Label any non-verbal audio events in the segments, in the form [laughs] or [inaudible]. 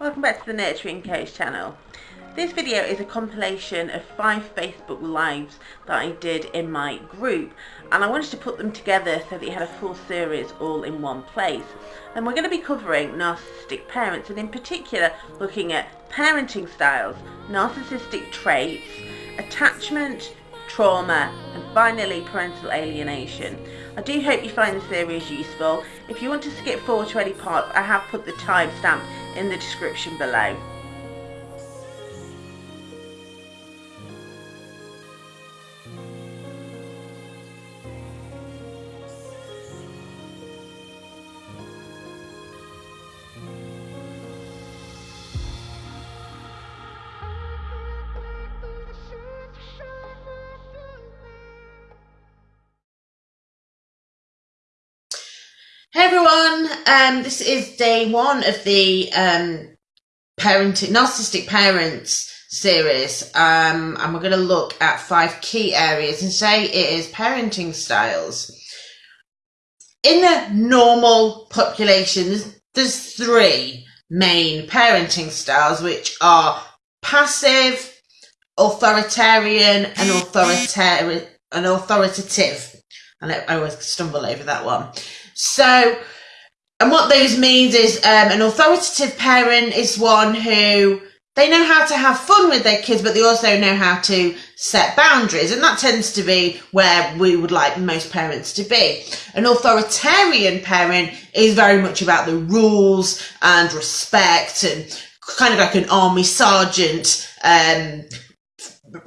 Welcome back to the Nurturing Coach channel. This video is a compilation of five Facebook Lives that I did in my group and I wanted to put them together so that you had a full series all in one place. And we're going to be covering narcissistic parents and in particular looking at parenting styles, narcissistic traits, attachment, trauma and finally parental alienation. I do hope you find the series useful. If you want to skip forward to any parts, I have put the timestamp in the description below. Um, this is day one of the um, parenting narcissistic parents series, um, and we're going to look at five key areas. And say it is parenting styles. In the normal population, there's, three main parenting styles, which are passive, authoritarian, and authoritarian and authoritative. And I always stumble over that one. So, and what those means is um, an authoritative parent is one who they know how to have fun with their kids, but they also know how to set boundaries. And that tends to be where we would like most parents to be. An authoritarian parent is very much about the rules and respect and kind of like an army sergeant um,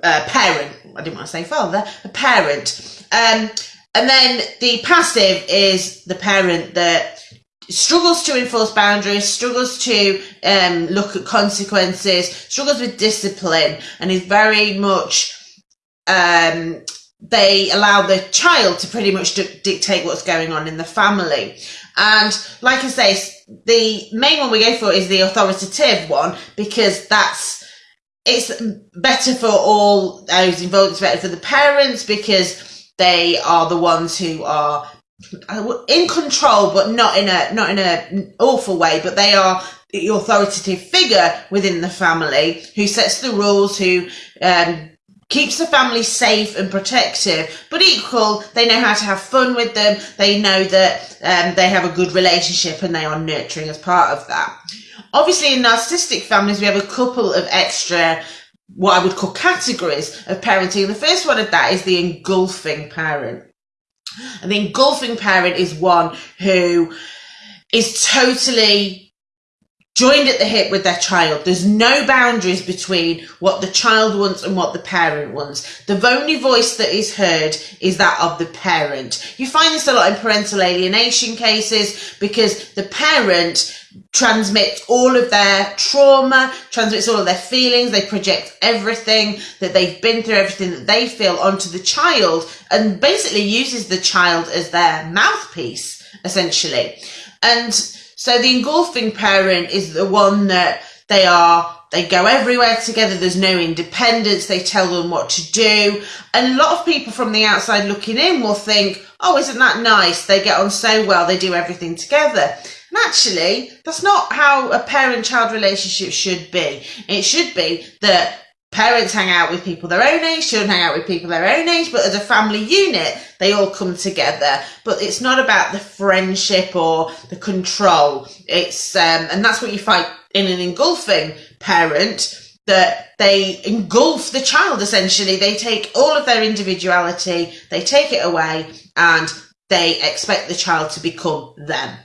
parent. I didn't want to say father, a parent. Um, and then the passive is the parent that struggles to enforce boundaries, struggles to um, look at consequences, struggles with discipline, and is very much um, they allow the child to pretty much dictate what's going on in the family. And like I say, the main one we go for is the authoritative one because that's it's better for all those involved. It's better for the parents because they are the ones who are in control, but not in a not in a awful way. But they are the authoritative figure within the family who sets the rules, who um, keeps the family safe and protective, but equal, they know how to have fun with them. They know that um, they have a good relationship and they are nurturing as part of that. Obviously, in narcissistic families, we have a couple of extra what I would call categories of parenting. The first one of that is the engulfing parent. And the engulfing parent is one who is totally joined at the hip with their child. There's no boundaries between what the child wants and what the parent wants. The only voice that is heard is that of the parent. You find this a lot in parental alienation cases because the parent transmits all of their trauma, transmits all of their feelings, they project everything that they've been through, everything that they feel onto the child and basically uses the child as their mouthpiece, essentially. And so the engulfing parent is the one that they are they go everywhere together. There's no independence. They tell them what to do. And a lot of people from the outside looking in will think, oh, isn't that nice? They get on so well. They do everything together. And actually, that's not how a parent-child relationship should be. It should be that parents hang out with people their own age, children hang out with people their own age, but as a family unit, they all come together. But it's not about the friendship or the control. It's, um, and that's what you find in an engulfing parent that they engulf the child essentially. They take all of their individuality, they take it away, and they expect the child to become them.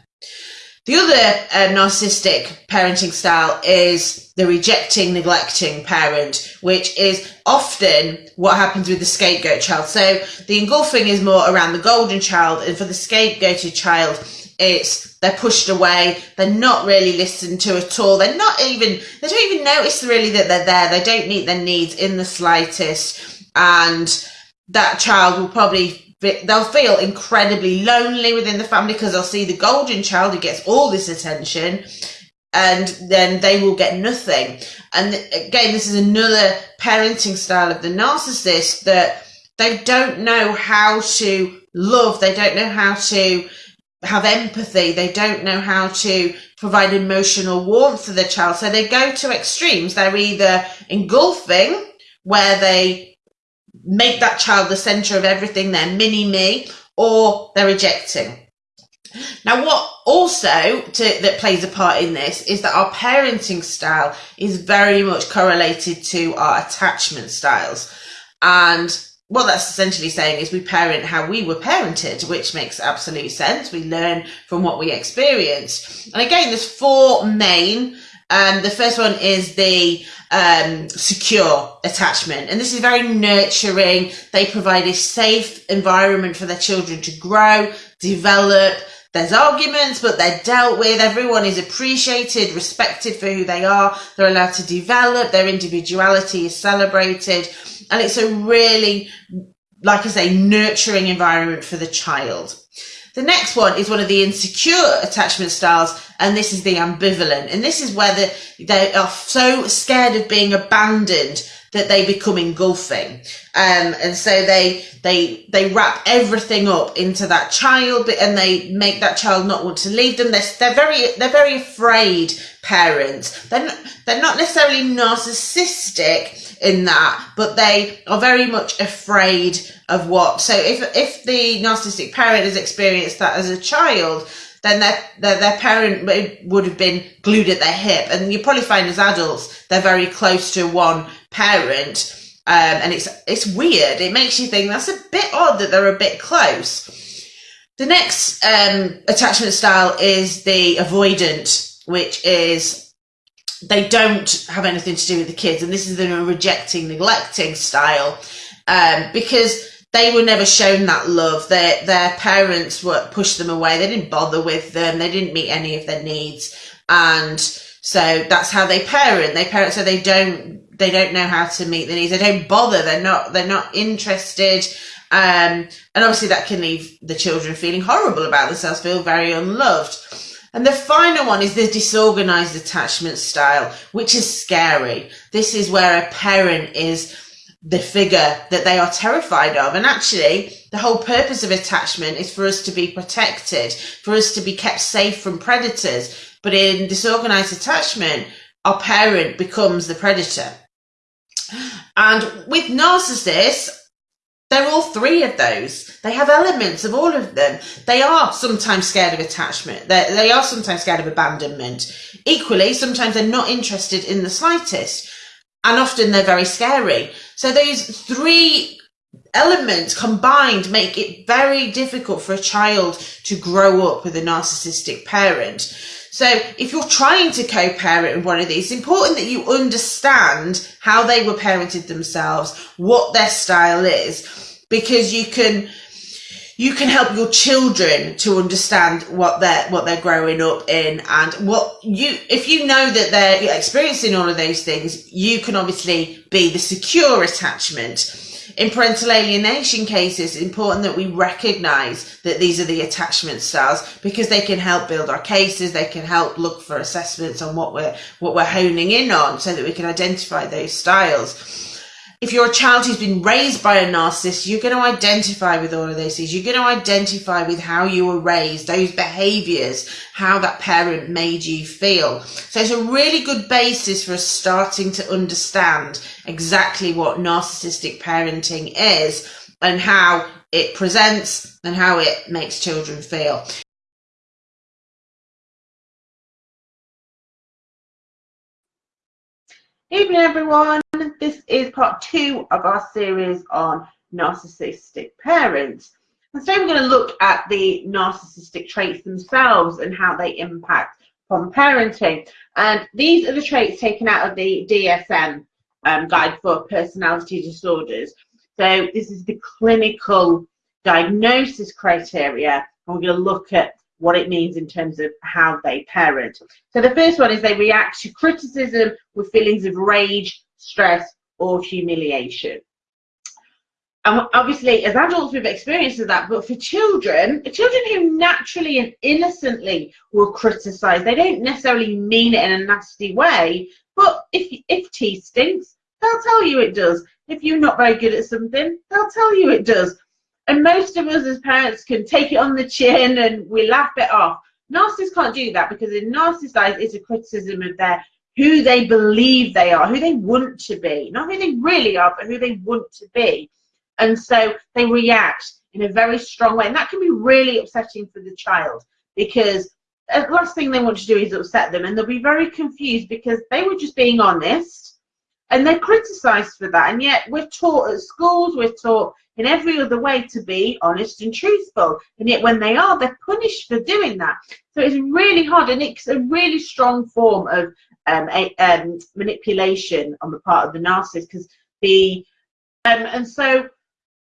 The other uh, narcissistic parenting style is the rejecting, neglecting parent, which is often what happens with the scapegoat child. So the engulfing is more around the golden child, and for the scapegoated child, it's they're pushed away. They're not really listened to at all. They're not even they don't even notice really that they're there. They don't meet their needs in the slightest, and that child will probably they'll feel incredibly lonely within the family because they'll see the golden child who gets all this attention and then they will get nothing. And again, this is another parenting style of the narcissist that they don't know how to love. They don't know how to have empathy. They don't know how to provide emotional warmth for the child. So they go to extremes. They're either engulfing, where they make that child the center of everything, they're mini me, or they're rejecting. Now, what also to, that plays a part in this is that our parenting style is very much correlated to our attachment styles. And what that's essentially saying is we parent how we were parented, which makes absolute sense. We learn from what we experienced. And again, there's four main. Um, the first one is the um, secure attachment. And this is very nurturing. They provide a safe environment for their children to grow, develop. There's arguments, but they're dealt with. Everyone is appreciated, respected for who they are. They're allowed to develop. Their individuality is celebrated. And it's a really, like I say, nurturing environment for the child. The next one is one of the insecure attachment styles, and this is the ambivalent. And this is where the, they are so scared of being abandoned that they become engulfing. Um, and so they, they, they wrap everything up into that child and they make that child not want to leave them. They're, they're very, they're very afraid parents. They're not, they're not necessarily narcissistic, in that, but they are very much afraid of what. So if if the narcissistic parent has experienced that as a child, then their, their, their parent would have been glued at their hip. And you probably find as adults, they're very close to one parent. Um, and it's, it's weird. It makes you think that's a bit odd that they're a bit close. The next um, attachment style is the avoidant, which is they don't have anything to do with the kids, and this is the rejecting, neglecting style, um, because they were never shown that love. Their their parents were pushed them away. They didn't bother with them. They didn't meet any of their needs, and so that's how they parent. They parent so they don't they don't know how to meet the needs. They don't bother. They're not they're not interested. Um, and obviously that can leave the children feeling horrible about themselves, feel very unloved. And the final one is the disorganized attachment style, which is scary. This is where a parent is the figure that they are terrified of. And actually, the whole purpose of attachment is for us to be protected, for us to be kept safe from predators. But in disorganized attachment, our parent becomes the predator. And with narcissists, they're all three of those. They have elements of all of them. They are sometimes scared of attachment. They're, they are sometimes scared of abandonment. Equally, sometimes they're not interested in the slightest. And often they're very scary. So those three elements combined make it very difficult for a child to grow up with a narcissistic parent. So if you're trying to co-parent with one of these, it's important that you understand how they were parented themselves, what their style is, because you can you can help your children to understand what they're what they're growing up in and what you if you know that they're experiencing all of those things you can obviously be the secure attachment in parental alienation cases, it's important that we recognize that these are the attachment styles because they can help build our cases. They can help look for assessments on what we're, what we're honing in on so that we can identify those styles if you're a child who's been raised by a narcissist, you're going to identify with all of those things. You're going to identify with how you were raised, those behaviors, how that parent made you feel. So it's a really good basis for starting to understand exactly what narcissistic parenting is and how it presents and how it makes children feel. Evening everyone, this is part two of our series on narcissistic parents. And today we're going to look at the narcissistic traits themselves and how they impact on parenting. And these are the traits taken out of the DSM um, Guide for Personality Disorders. So this is the clinical diagnosis criteria. And we're going to look at what it means in terms of how they parent. So the first one is they react to criticism with feelings of rage, stress, or humiliation. And obviously, as adults, we've experienced that, but for children, children who naturally and innocently will criticize, they don't necessarily mean it in a nasty way, but if, if tea stinks, they'll tell you it does. If you're not very good at something, they'll tell you it does. And most of us as parents can take it on the chin and we laugh it off. Narcissists can't do that because in narcissist eyes, it's a criticism of their who they believe they are, who they want to be, not who they really are, but who they want to be. And so they react in a very strong way. And that can be really upsetting for the child because the last thing they want to do is upset them. And they'll be very confused because they were just being honest and they're criticized for that. And yet we're taught at schools, we're taught in every other way to be honest and truthful. And yet when they are, they're punished for doing that. So it's really hard and it's a really strong form of um, a, um, manipulation on the part of the narcissist because the um, and so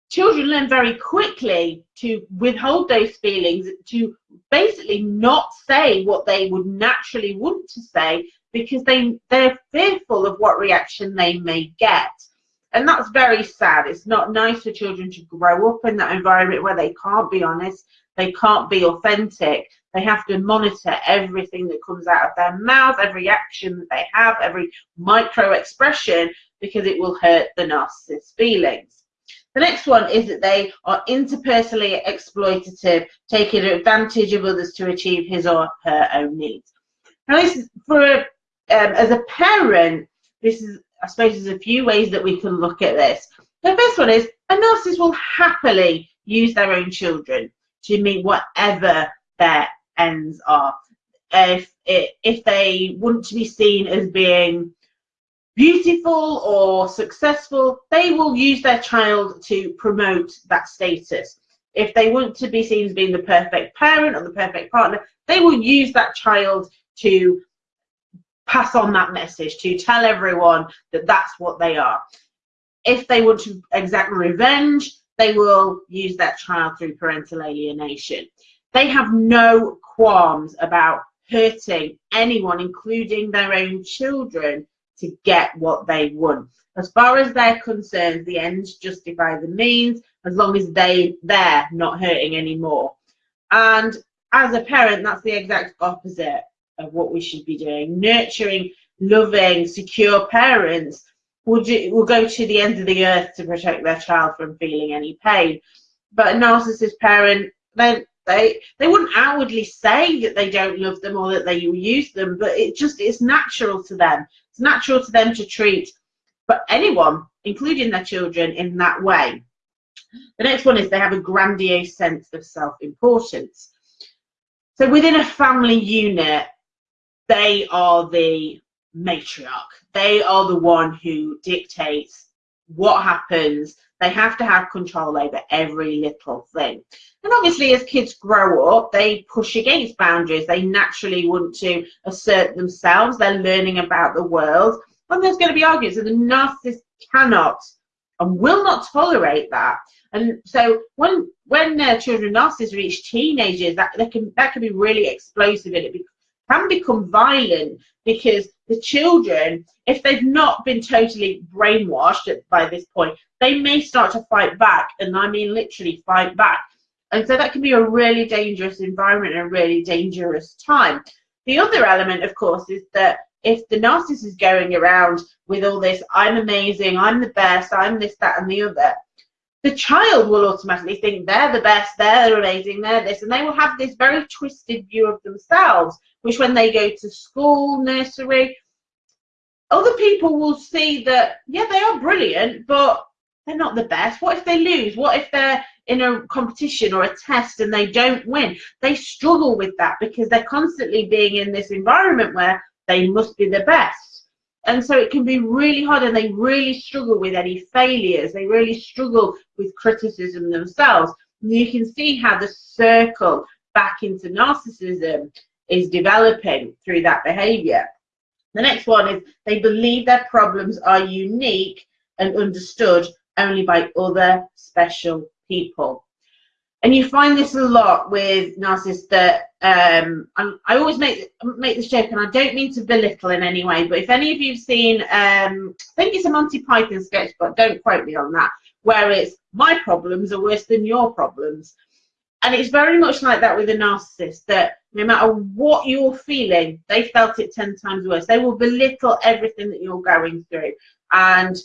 children learn very quickly to withhold those feelings, to basically not say what they would naturally want to say because they they're fearful of what reaction they may get. And that's very sad. It's not nice for children to grow up in that environment where they can't be honest, they can't be authentic. They have to monitor everything that comes out of their mouth, every action that they have, every micro expression, because it will hurt the narcissist's feelings. The next one is that they are interpersonally exploitative, taking advantage of others to achieve his or her own needs. Now, this is for um, as a parent, this is I suppose there's a few ways that we can look at this. The first one is a narcissist will happily use their own children to meet whatever their ends are. If if they want to be seen as being beautiful or successful, they will use their child to promote that status. If they want to be seen as being the perfect parent or the perfect partner, they will use that child to pass on that message, to tell everyone that that's what they are. If they want to exact revenge, they will use that child through parental alienation. They have no qualms about hurting anyone, including their own children, to get what they want. As far as they're concerned, the ends justify the means as long as they they're not hurting anymore. And as a parent, that's the exact opposite of what we should be doing. Nurturing, loving, secure parents will, do, will go to the end of the earth to protect their child from feeling any pain. But a narcissist parent, they they they wouldn't outwardly say that they don't love them or that they use them, but it just it's natural to them. It's natural to them to treat but anyone, including their children, in that way. The next one is they have a grandiose sense of self-importance. So within a family unit, they are the matriarch. They are the one who dictates what happens. They have to have control over every little thing. And obviously, as kids grow up, they push against boundaries. They naturally want to assert themselves. They're learning about the world. And there's going to be arguments. And the narcissist cannot and will not tolerate that. And so when when uh, children narcissists reach teenagers, that, can that can be really explosive and it can become violent because the children, if they've not been totally brainwashed by this point, they may start to fight back, and I mean literally fight back. And so that can be a really dangerous environment and a really dangerous time. The other element, of course, is that if the narcissist is going around with all this, I'm amazing, I'm the best, I'm this, that, and the other, the child will automatically think they're the best, they're amazing, they're this, and they will have this very twisted view of themselves, which when they go to school, nursery, other people will see that, yeah, they are brilliant, but they're not the best. What if they lose? What if they're in a competition or a test and they don't win? They struggle with that because they're constantly being in this environment where they must be the best and so it can be really hard and they really struggle with any failures they really struggle with criticism themselves and you can see how the circle back into narcissism is developing through that behavior. The next one is they believe their problems are unique and understood only by other special people. And you find this a lot with narcissists that um, I always make make this joke, and I don't mean to belittle in any way, but if any of you've seen, um, I think it's a Monty Python sketch, but don't quote me on that, where it's my problems are worse than your problems, and it's very much like that with a narcissist. That no matter what you're feeling, they felt it ten times worse. They will belittle everything that you're going through, and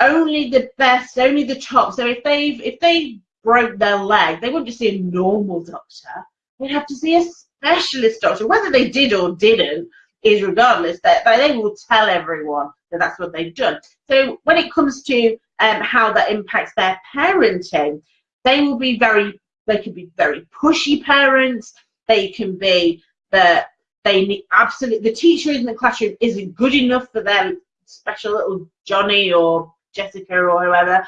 only the best, only the top. So if they've if they broke their leg, they wouldn't just see a normal doctor. They'd have to see a specialist doctor. Whether they did or didn't is regardless. That they will tell everyone that that's what they've done. So when it comes to um, how that impacts their parenting, they will be very. They can be very pushy parents. They can be that they need absolutely the teacher in the classroom isn't good enough for their special little Johnny or Jessica or whoever.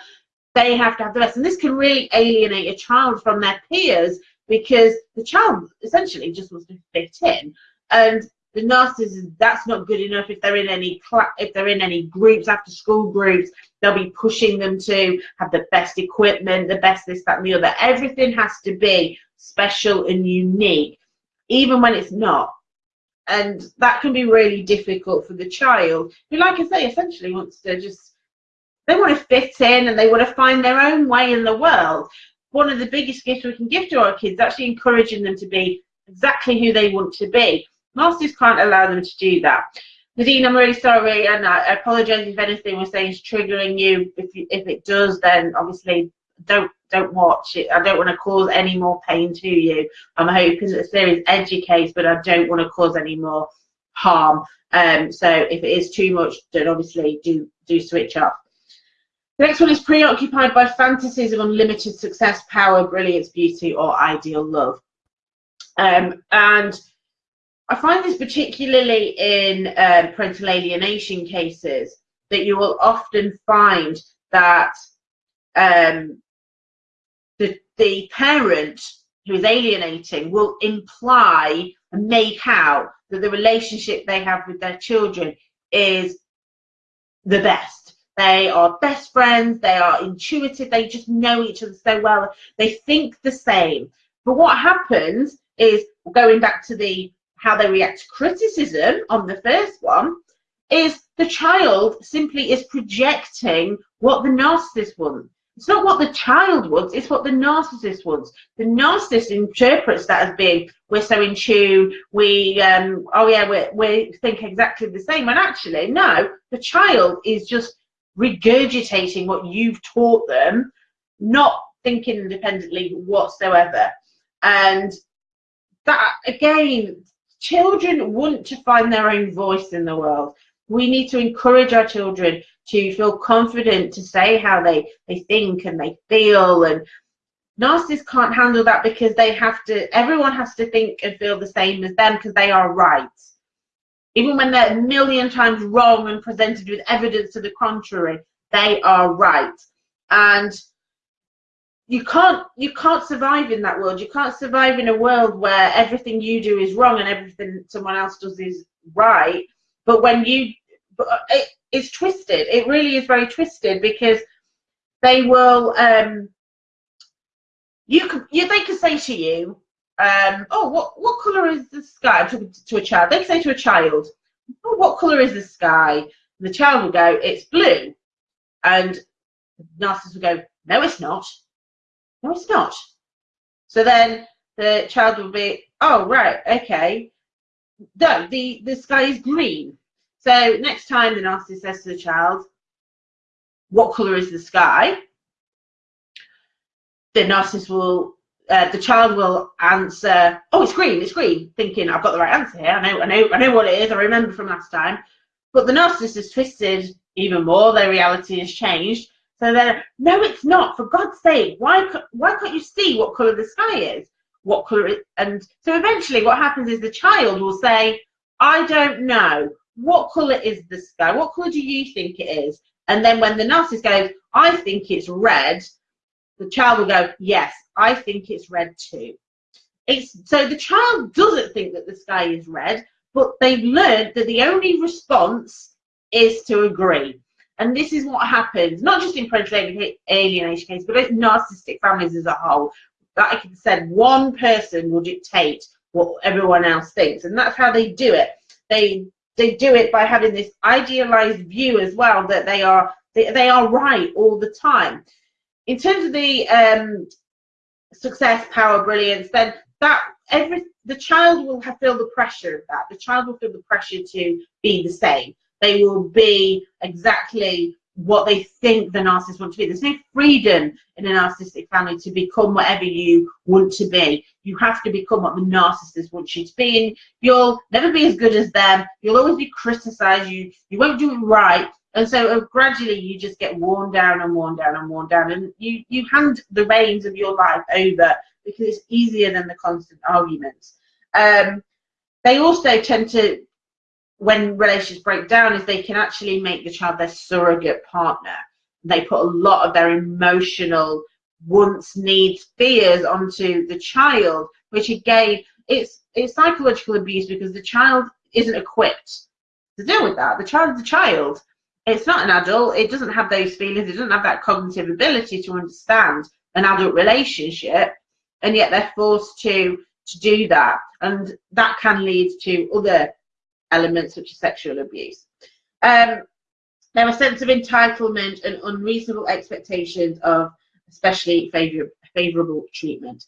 They have to have the best, and this can really alienate a child from their peers because the child essentially just wants to fit in, and the narcissist that's not good enough if they're in any if they're in any groups after school groups they'll be pushing them to have the best equipment the best this that and the other. Everything has to be special and unique even when it's not. And that can be really difficult for the child who like i say essentially wants to just they want to fit in and they want to find their own way in the world. One of the biggest gifts we can give to our kids actually encouraging them to be exactly who they want to be masters can't allow them to do that Nadine, I'm really sorry, and I apologise if anything we're saying is triggering you. If you, if it does, then obviously don't don't watch it. I don't want to cause any more pain to you. I'm hoping that the series educates, but I don't want to cause any more harm. Um, so if it is too much, then obviously do do switch off. The next one is preoccupied by fantasies of unlimited success, power, brilliance, beauty, or ideal love. Um, and I find this particularly in uh, parental alienation cases that you will often find that um, the, the parent who is alienating will imply and make out that the relationship they have with their children is the best. They are best friends, they are intuitive, they just know each other so well, they think the same. But what happens is going back to the how they react to criticism on the first one is the child simply is projecting what the narcissist wants it's not what the child wants, it's what the narcissist wants. The narcissist interprets that as being, we're so in tune, we, um, oh yeah, we we think exactly the same. And actually, no, the child is just regurgitating what you've taught them, not thinking independently whatsoever. And that, again, children want to find their own voice in the world. We need to encourage our children to feel confident to say how they, they think and they feel and narcissists can't handle that because they have to everyone has to think and feel the same as them because they are right even when they're a million times wrong and presented with evidence to the contrary they are right and you can't you can't survive in that world you can't survive in a world where everything you do is wrong and everything someone else does is right but when you it, it's twisted. It really is very twisted because they will. Um, you could, you, they could say to you, um, "Oh, what what color is the sky?" To, to a child. They can say to a child, "Oh, what color is the sky?" And the child will go, "It's blue," and narcissist will go, "No, it's not. No, it's not." So then the child will be, "Oh, right, okay." No, the the sky is green. So next time the narcissist says to the child, what colour is the sky? The narcissist will, uh, the child will answer, oh, it's green, it's green, thinking I've got the right answer here. I know, I know, I know what it is. I remember from last time. But the narcissist has twisted even more. Their reality has changed. So then, no, it's not. For God's sake, why why can't you see what colour the sky is? What colour it? And so eventually, what happens is the child will say, I don't know what colour is the sky? What colour do you think it is? And then when the narcissist goes, I think it's red, the child will go, yes, I think it's red too. It's so the child doesn't think that the sky is red, but they've learned that the only response is to agree. And this is what happens, not just in parental alienation cases, but in narcissistic families as a whole. Like I said, one person will dictate what everyone else thinks, and that's how they do it. They they do it by having this idealized view as well that they are they, they are right all the time in terms of the um, success power brilliance then that every the child will have, feel the pressure of that the child will feel the pressure to be the same they will be exactly what they think the narcissist wants to be. There's no freedom in a narcissistic family to become whatever you want to be. You have to become what the narcissist wants you to be, and you'll never be as good as them. You'll always be criticized. You you won't do it right, and so uh, gradually you just get worn down and worn down and worn down, and you you hand the reins of your life over because it's easier than the constant arguments. Um, they also tend to when relationships break down is they can actually make the child their surrogate partner. They put a lot of their emotional wants, needs, fears onto the child, which again, it's it's psychological abuse because the child isn't equipped to deal with that. The child is a child. It's not an adult. It doesn't have those feelings. It doesn't have that cognitive ability to understand an adult relationship, and yet they're forced to to do that, and that can lead to other elements such as sexual abuse. Um, there are sense of entitlement and unreasonable expectations of especially favor favorable treatment.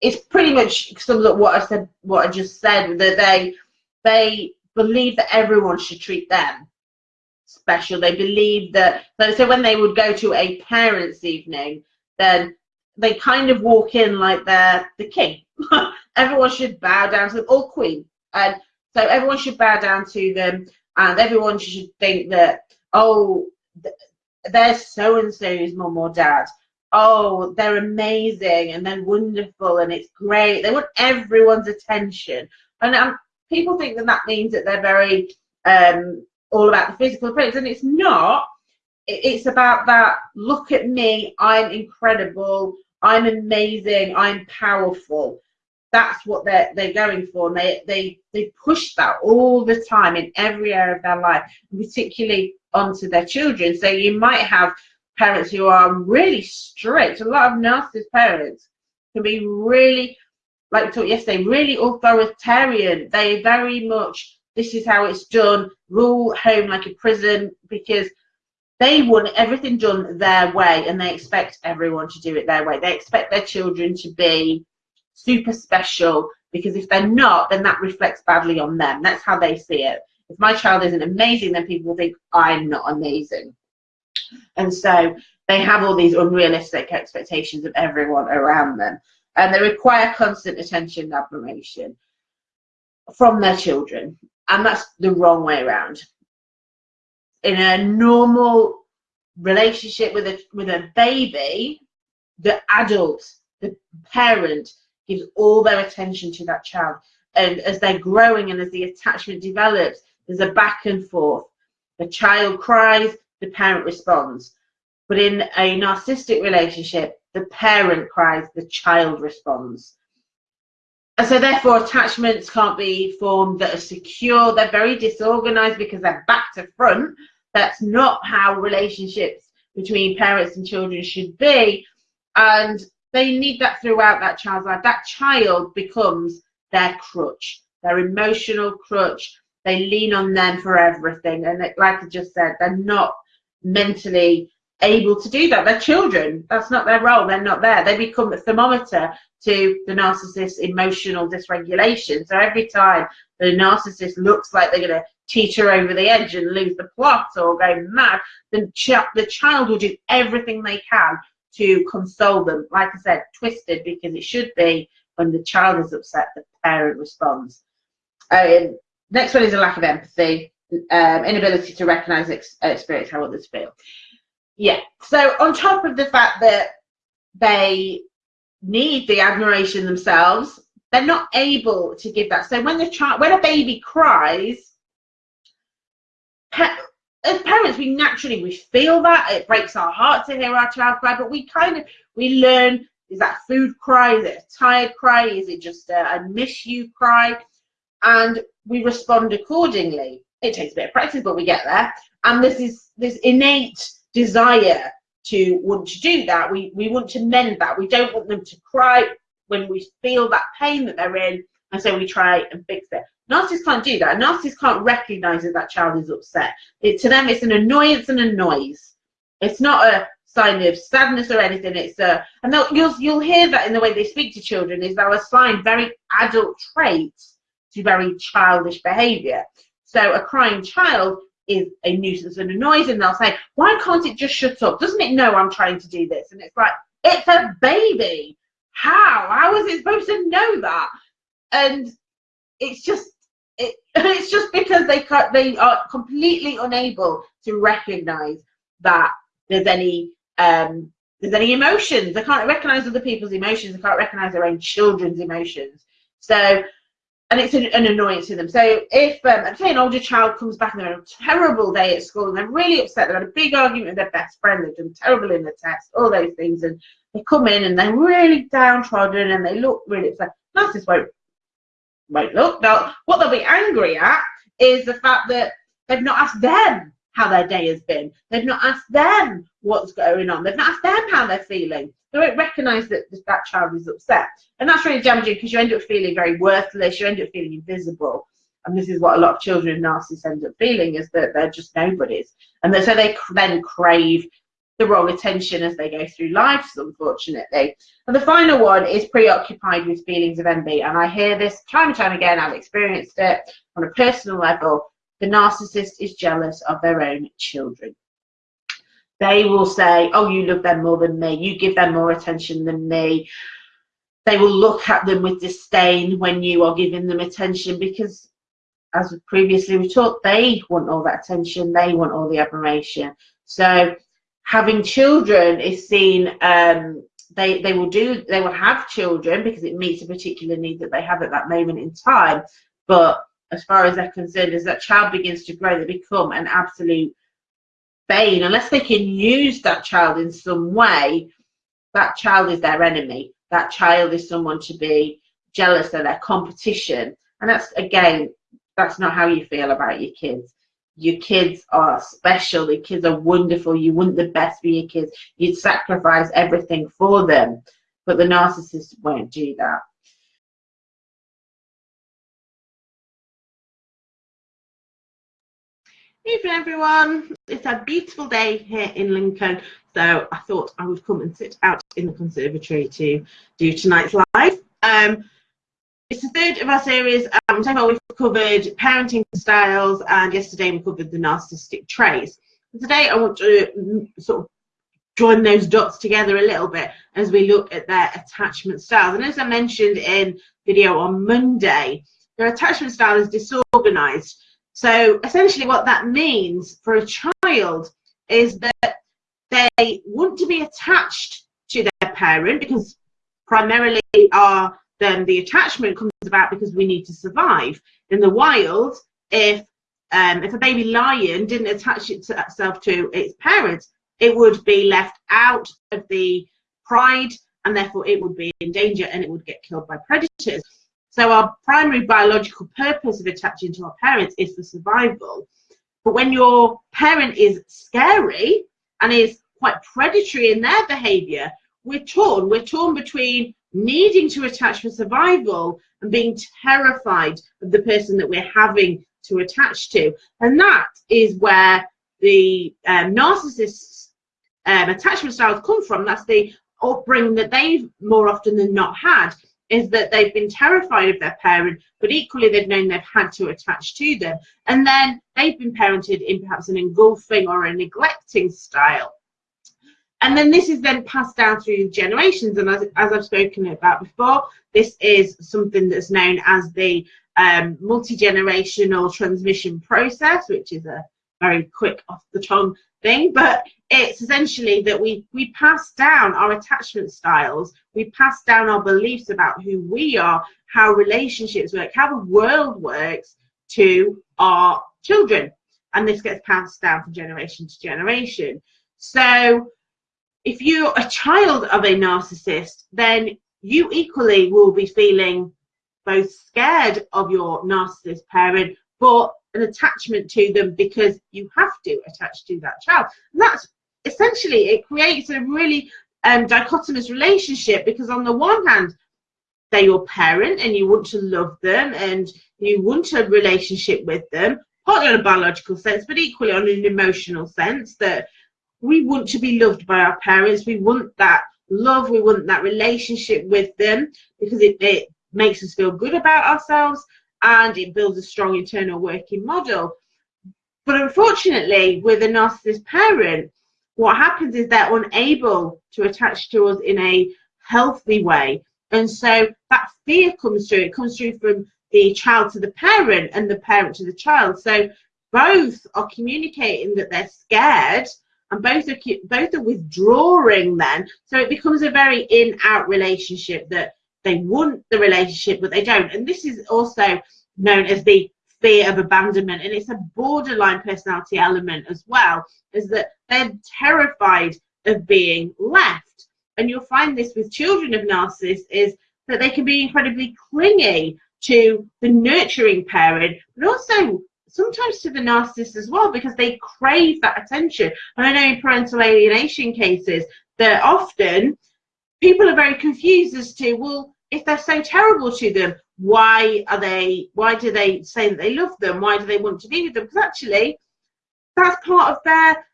It's pretty much sums up what I said, what I just said, that they they believe that everyone should treat them special. They believe that so when they would go to a parents' evening, then they kind of walk in like they're the king. [laughs] everyone should bow down to them, or queen. And so everyone should bow down to them, and everyone should think that, oh, there's so and so's mum or dad. Oh, they're amazing and they're wonderful and it's great. They want everyone's attention, and um, people think that that means that they're very um, all about the physical appearance, and it's not. It's about that. Look at me. I'm incredible. I'm amazing. I'm powerful that's what they're they're going for. And they they they push that all the time in every area of their life particularly onto their children. So you might have parents who are really strict. A lot of narcissist parents can be really like we talked yesterday really authoritarian. They very much this is how it's done rule home like a prison because they want everything done their way and they expect everyone to do it their way. They expect their children to be super special because if they're not, then that reflects badly on them. That's how they see it. If my child isn't amazing, then people will think I'm not amazing. And so they have all these unrealistic expectations of everyone around them. And they require constant attention and admiration from their children. And that's the wrong way around. In a normal relationship with a with a baby, the adult, the parent gives all their attention to that child. And as they're growing and as the attachment develops, there's a back and forth. The child cries, the parent responds. But in a narcissistic relationship, the parent cries, the child responds. And so therefore attachments can't be formed that are secure. They're very disorganized because they're back to front. That's not how relationships between parents and children should be. And they need that throughout that child's life. That child becomes their crutch, their emotional crutch. They lean on them for everything. And like I just said, they're not mentally able to do that. They're children. That's not their role. They're not there. They become a thermometer to the narcissist's emotional dysregulation. So every time the narcissist looks like they're going to teeter over the edge and lose the plot or go mad, then ch the child will do everything they can to console them. Like I said, twisted because it should be when the child is upset, the parent responds. Um, next one is a lack of empathy, um, inability to recognize ex experience how others feel. Yeah. So on top of the fact that they need the admiration themselves, they're not able to give that. So when the child, when a baby cries, as parents, we naturally we feel that it breaks our heart to hear our child cry, but we kind of we learn is that food cry, is it a tired cry, is it just a, miss you cry, and we respond accordingly. It takes a bit of practice, but we get there. And this is this innate desire to want to do that. We we want to mend that. We don't want them to cry when we feel that pain that they're in, and so we try and fix it. Narcissists can't do that. Narcissists can't recognize that that child is upset. It, to them, it's an annoyance and a noise. It's not a sign of sadness or anything. It's a, and you'll you'll hear that in the way they speak to children. Is they'll assign very adult traits to very childish behaviour. So a crying child is a nuisance and a noise and they'll say why can't it just shut up doesn't it know i'm trying to do this and it's like it's a baby how how is it supposed to know that and it's just it, [laughs] it's just because they they are completely unable to recognize that there's any um there's any emotions they can't recognize other people's emotions they can't recognize their own children's emotions so and it's an, an annoyance to them. So if, um, say, an older child comes back and they're on a terrible day at school and they're really upset, they've had a big argument with their best friend, they've done terrible in the test, all those things, and they come in and they're really downtrodden and they look really upset. Narcissists won't, won't look. Now, what they'll be angry at is the fact that they've not asked them how their day has been. They've not asked them what's going on. They've not asked them how they're feeling. They won't recognise that that child is upset. And that's really damaging because you end up feeling very worthless, you end up feeling invisible. And this is what a lot of children and narcissists end up feeling is that they're just nobodies. And so they then crave the wrong attention as they go through life, unfortunately. And the final one is preoccupied with feelings of envy. And I hear this time and time again, I've experienced it on a personal level. The narcissist is jealous of their own children. They will say, Oh, you love them more than me, you give them more attention than me. They will look at them with disdain when you are giving them attention because, as previously we talked, they want all that attention, they want all the admiration. So, having children is seen um, they they will do they will have children because it meets a particular need that they have at that moment in time. But as far as they're concerned as that child begins to grow they become an absolute bane. Unless they can use that child in some way that child is their enemy. That child is someone to be jealous of their competition. And that's again that's not how you feel about your kids your kids are special. The kids are wonderful. You want the best for your kids. You'd sacrifice everything for them. But the narcissist won't do that. Evening everyone, it's a beautiful day here in Lincoln so I thought I would come and sit out in the conservatory to do tonight's live. Um, it's the third of our series. Um, so far we've covered parenting styles and yesterday we covered the narcissistic traits. today I want to mm, sort of join those dots together a little bit as we look at their attachment styles. And as I mentioned in video on Monday, their attachment style is disorganized so essentially what that means for a child is that they want to be attached to their parent because primarily are then the attachment comes about because we need to survive. In the wild, if um, if a baby lion didn't attach itself to its parents, it would be left out of the pride and therefore it would be in danger and it would get killed by predators. So our primary biological purpose of attaching to our parents is for survival. But when your parent is scary and is quite predatory in their behavior, we're torn. We're torn between needing to attach for survival and being terrified of the person that we're having to attach to. And that is where the um, narcissist's um, attachment styles come from. That's the upbringing that they've more often than not had is that they've been terrified of their parent, but equally they've known they've had to attach to them. And then they've been parented in perhaps an engulfing or a neglecting style. And then this is then passed down through generations. And as, as I've spoken about before, this is something that's known as the um, multi-generational transmission process, which is a very quick off the tongue thing, but it's essentially that we we pass down our attachment styles. We pass down our beliefs about who we are how relationships work how the world works to our children. And this gets passed down from generation to generation. So if you're a child of a narcissist then you equally will be feeling both scared of your narcissist parent but an attachment to them because you have to attach to that child. And that's essentially it creates a really um, dichotomous relationship because on the one hand they're your parent and you want to love them and you want a relationship with them partly on a biological sense but equally on an emotional sense that we want to be loved by our parents we want that love we want that relationship with them because it, it makes us feel good about ourselves and it builds a strong internal working model But unfortunately, with a narcissist parent, what happens is they're unable to attach to us in a healthy way. And so that fear comes through. It comes through from the child to the parent and the parent to the child. So both are communicating that they're scared and both are both are withdrawing then. So it becomes a very in out relationship that they want the relationship but they don't. And this is also known as the fear of abandonment. And it's a borderline personality element as well is that they're terrified of being left. And you'll find this with children of narcissists is that they can be incredibly clingy to the nurturing parent but also sometimes to the narcissist as well because they crave that attention. And i know in parental alienation cases that often people are very confused as to well if they're so terrible to them why are they why do they say that they love them? Why do they want to be with them? Because actually that's part of their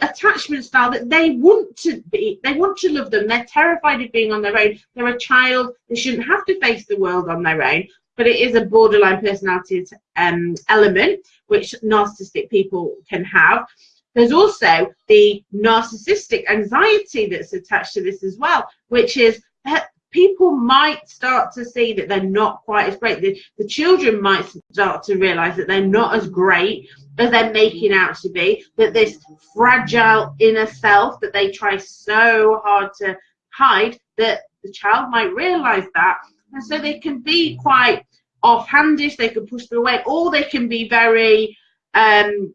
attachment style that they want to be they want to love them. They're terrified of being on their own. They're a child. They shouldn't have to face the world on their own but it is a borderline personality um, element which narcissistic people can have there's also the narcissistic anxiety that's attached to this as well which is that people might start to see that they're not quite as great. The, the children might start to realize that they're not as great as they're making out to be, that this fragile inner self that they try so hard to hide, that the child might realize that. And so they can be quite offhandish, they can push them away, or they can be very um,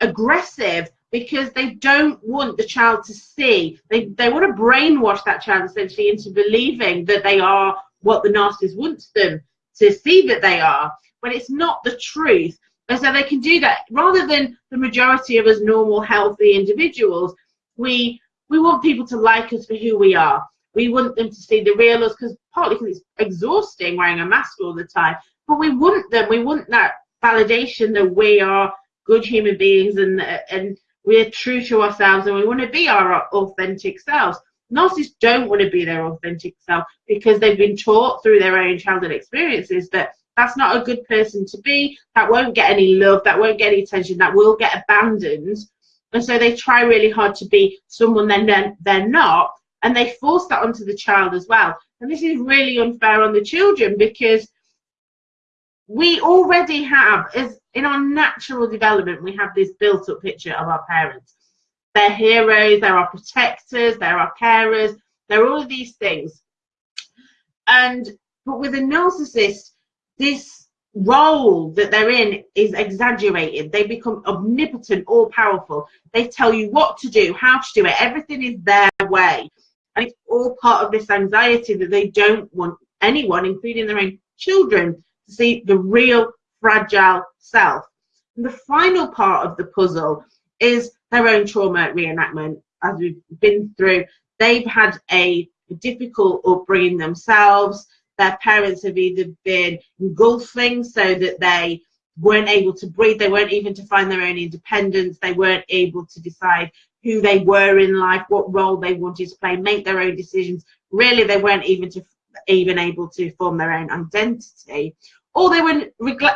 aggressive because they don't want the child to see. They, they want to brainwash that child essentially into believing that they are what the narcissist wants them to see that they are, when it's not the truth. And so they can do that rather than the majority of us normal, healthy individuals. We we want people to like us for who we are. We want them to see the real us because partly because it's exhausting wearing a mask all the time. But we want them. We want that validation that we are good human beings and and we're true to ourselves and we want to be our authentic selves. Narcissists don't want to be their authentic self because they've been taught through their own childhood experiences that that's not a good person to be, that won't get any love, that won't get any attention, that will get abandoned. And so they try really hard to be someone they're, they're not, and they force that onto the child as well. And this is really unfair on the children because we already have, as in our natural development, we have this built up picture of our parents. They're heroes, they're our protectors, they're our carers, they're all of these things. And but with a narcissist, this role that they're in is exaggerated. They become omnipotent, all powerful. They tell you what to do, how to do it, everything is their way. And it's all part of this anxiety that they don't want anyone, including their own children, to see the real fragile self. And the final part of the puzzle is their own trauma reenactment. As we've been through, they've had a difficult upbringing themselves. Their parents have either been engulfing so that they weren't able to breathe, they weren't even to find their own independence, they weren't able to decide who they were in life, what role they wanted to play, make their own decisions. Really, they weren't even to even able to form their own identity or they were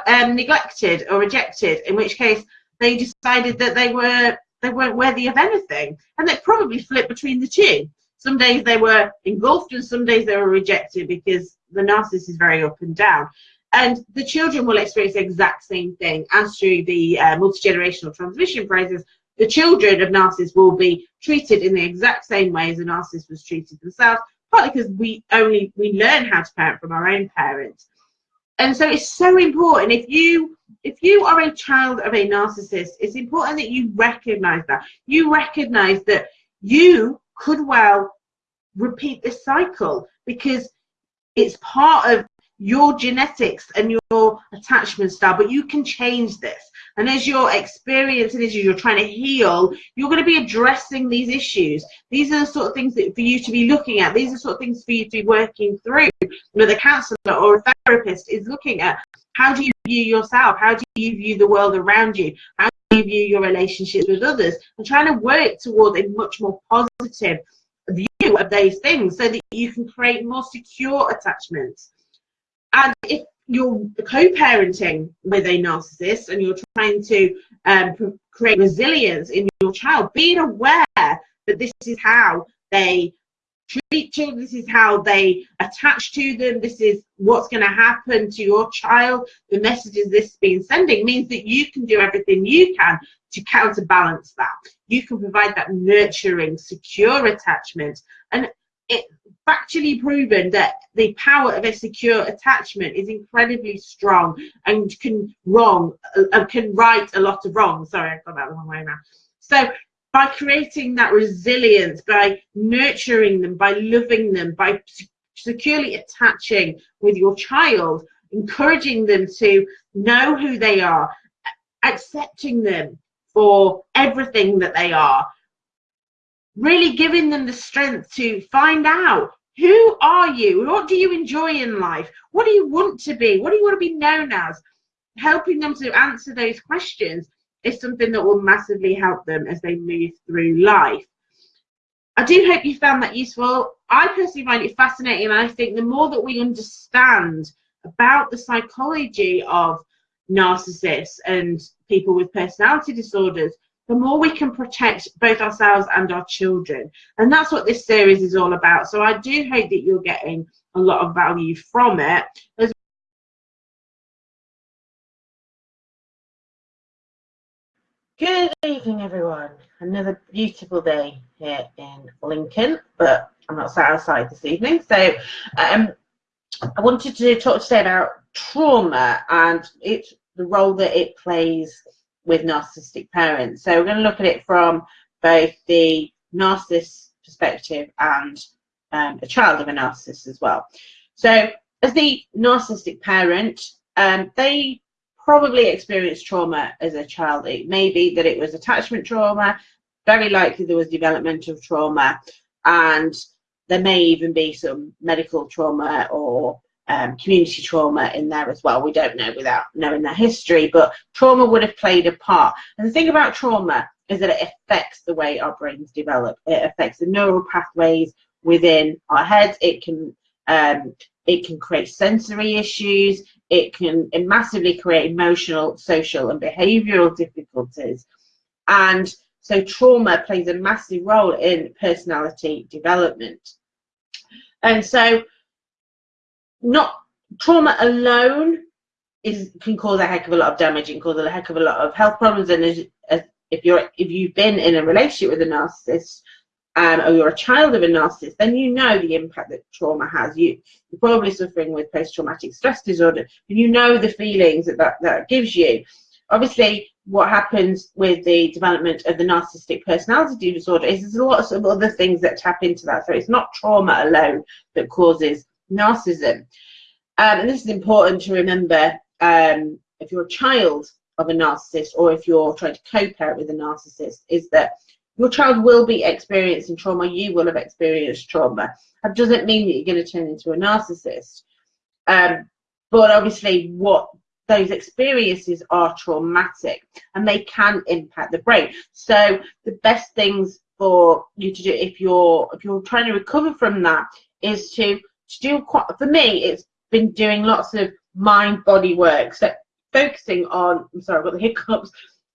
um, neglected or rejected, in which case they decided that they were they weren't worthy of anything, and they probably flipped between the two. Some days they were engulfed, and some days they were rejected because the narcissist is very up and down. And the children will experience the exact same thing as through the uh, multi-generational transmission process. The children of narcissists will be treated in the exact same way as a narcissist was treated themselves, partly because we only we learn how to parent from our own parents. And so it's so important if you if you are a child of a narcissist it's important that you recognize that. You recognize that you could well repeat this cycle because it's part of your genetics and your attachment style but you can change this and as you're experiencing this, you're trying to heal, you're going to be addressing these issues. These are the sort of things that for you to be looking at. These are the sort of things for you to be working through. With a counsellor or a therapist is looking at how do you view yourself? How do you view the world around you? How do you view your relationships with others? And trying to work towards a much more positive view of those things so that you can create more secure attachments. And if you're co-parenting with a narcissist and you're trying to um, create resilience in your child, being aware that this is how they treat children, this is how they attach to them, this is what's going to happen to your child, the messages this is being sending means that you can do everything you can to counterbalance that. You can provide that nurturing, secure attachment. And it factually proven that the power of a secure attachment is incredibly strong and can wrong uh, can right a lot of wrong. Sorry, i've got that the wrong way now. So by creating that resilience, by nurturing them, by loving them, by securely attaching with your child, encouraging them to know who they are, accepting them for everything that they are, really giving them the strength to find out who are you? What do you enjoy in life? What do you want to be? What do you want to be known as? Helping them to answer those questions is something that will massively help them as they move through life. I do hope you found that useful. I personally find it fascinating, and I think the more that we understand about the psychology of narcissists and people with personality disorders, the more we can protect both ourselves and our children. And that's what this series is all about. So I do hope that you're getting a lot of value from it. As Good evening, everyone. Another beautiful day here in Lincoln, but I'm not sat outside this evening. So um, I wanted to talk today about trauma and it's the role that it plays with narcissistic parents. So we're going to look at it from both the narcissist perspective and um, a child of a narcissist as well. So as the narcissistic parent, um, they probably experienced trauma as a child. It may be that it was attachment trauma, very likely there was developmental trauma, and there may even be some medical trauma or um, community trauma in there as well. We don't know without knowing their history, but trauma would have played a part. And the thing about trauma is that it affects the way our brains develop. It affects the neural pathways within our heads. It can um, it can create sensory issues. It can it massively create emotional, social, and behavioural difficulties. And so trauma plays a massive role in personality development. And so not trauma alone is can cause a heck of a lot of damage and cause a heck of a lot of health problems. And as, as, if you're if you've been in a relationship with a narcissist um, or you're a child of a narcissist, then you know the impact that trauma has. You, you're probably suffering with post-traumatic stress disorder, and you know the feelings that, that that gives you. Obviously, what happens with the development of the narcissistic personality disorder is there's lots of other things that tap into that. So it's not trauma alone that causes narcissism. Um, and this is important to remember um, if you're a child of a narcissist or if you're trying to co-parent with a narcissist, is that your child will be experiencing trauma, you will have experienced trauma. That doesn't mean that you're going to turn into a narcissist. Um, but obviously what those experiences are traumatic and they can impact the brain. So the best things for you to do if you're if you're trying to recover from that is to to do quite for me it's been doing lots of mind body work. So focusing on i'm sorry i've got the hiccups.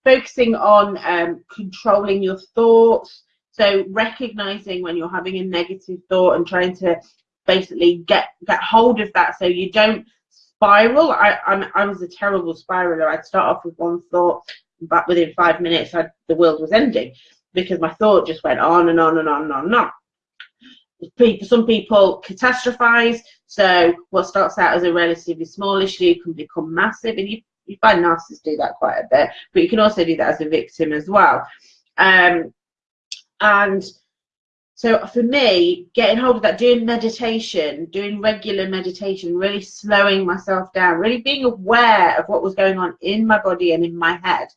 Focusing on um, controlling your thoughts. So recognizing when you're having a negative thought and trying to basically get get hold of that so you don't spiral. I I'm, i was a terrible spiraler. I'd start off with one thought but within five minutes I, the world was ending because my thought just went on and on and on and on and on people, some people catastrophize. So what starts out as a relatively small issue can become massive, and you, you find narcissists do that quite a bit. But you can also do that as a victim as well. Um, and so for me, getting hold of that, doing meditation, doing regular meditation, really slowing myself down, really being aware of what was going on in my body and in my head,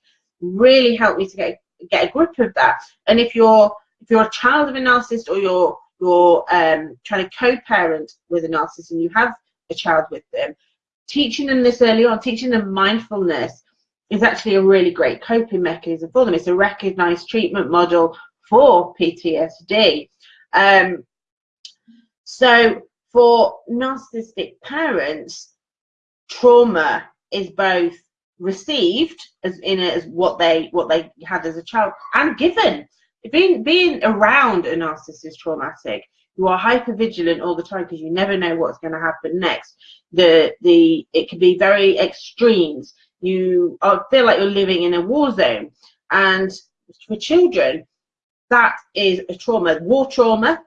really helped me to get get a grip of that. And if you're if you're a child of a narcissist or you're you're um, trying to co-parent with a narcissist and you have a child with them, teaching them this early on, teaching them mindfulness is actually a really great coping mechanism for them. It's a recognized treatment model for PTSD. Um, so for narcissistic parents, trauma is both received as in as what they what they had as a child and given. Being being around a narcissist is traumatic. You are hyper vigilant all the time because you never know what's going to happen next. The the it can be very extremes. You feel like you're living in a war zone, and for children, that is a trauma. War trauma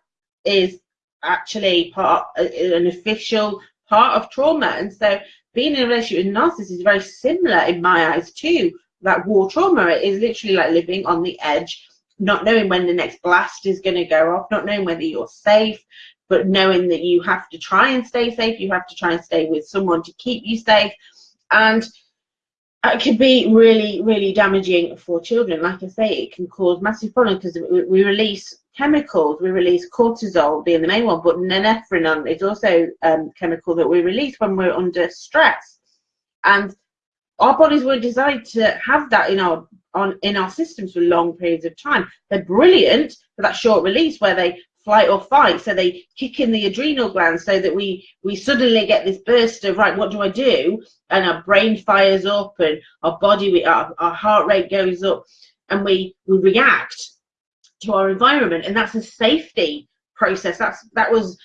is actually part uh, an official part of trauma, and so being in a relationship with a narcissist is very similar in my eyes too. that war trauma. It is literally like living on the edge, not knowing when the next blast is going to go off, not knowing whether you're safe, but knowing that you have to try and stay safe. You have to try and stay with someone to keep you safe. And it could be really, really damaging for children. Like I say, it can cause massive problems because we release chemicals. We release cortisol, being the main one, but norepinephrine is also a um, chemical that we release when we're under stress. And our bodies were designed to have that in our on in our systems for long periods of time. They're brilliant for that short release where they flight or fight. So they kick in the adrenal glands so that we we suddenly get this burst of right, what do I do? And our brain fires up and our body, we, our, our heart rate goes up, and we we react to our environment, and that's a safety process. That's that was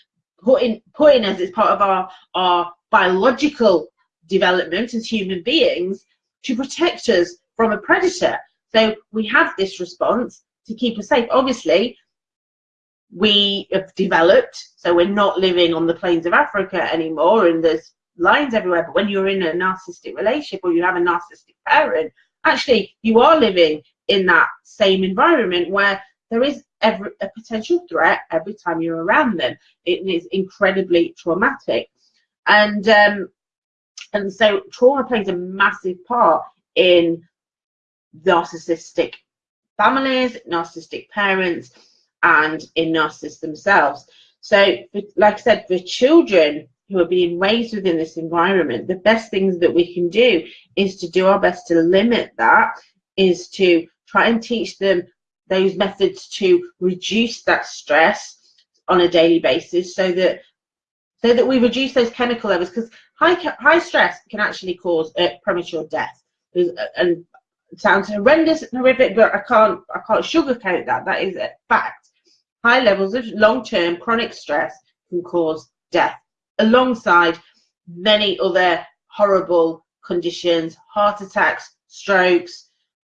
put in put in as it's part of our our biological development as human beings to protect us from a predator. So we have this response to keep us safe. Obviously, we have developed, so we're not living on the plains of Africa anymore and there's lions everywhere. But when you're in a narcissistic relationship or you have a narcissistic parent, actually you are living in that same environment where there is every, a potential threat every time you're around them. It is incredibly traumatic. And um, and so trauma plays a massive part in narcissistic families, narcissistic parents, and in narcissists themselves. So, like I said, for children who are being raised within this environment, the best things that we can do is to do our best to limit that, is to try and teach them those methods to reduce that stress on a daily basis so that so that we reduce those chemical levels because high high stress can actually cause premature death and sounds horrendous and horrific but i can't i can't sugarcoat that that is a fact High levels of long-term chronic stress can cause death, alongside many other horrible conditions, heart attacks, strokes.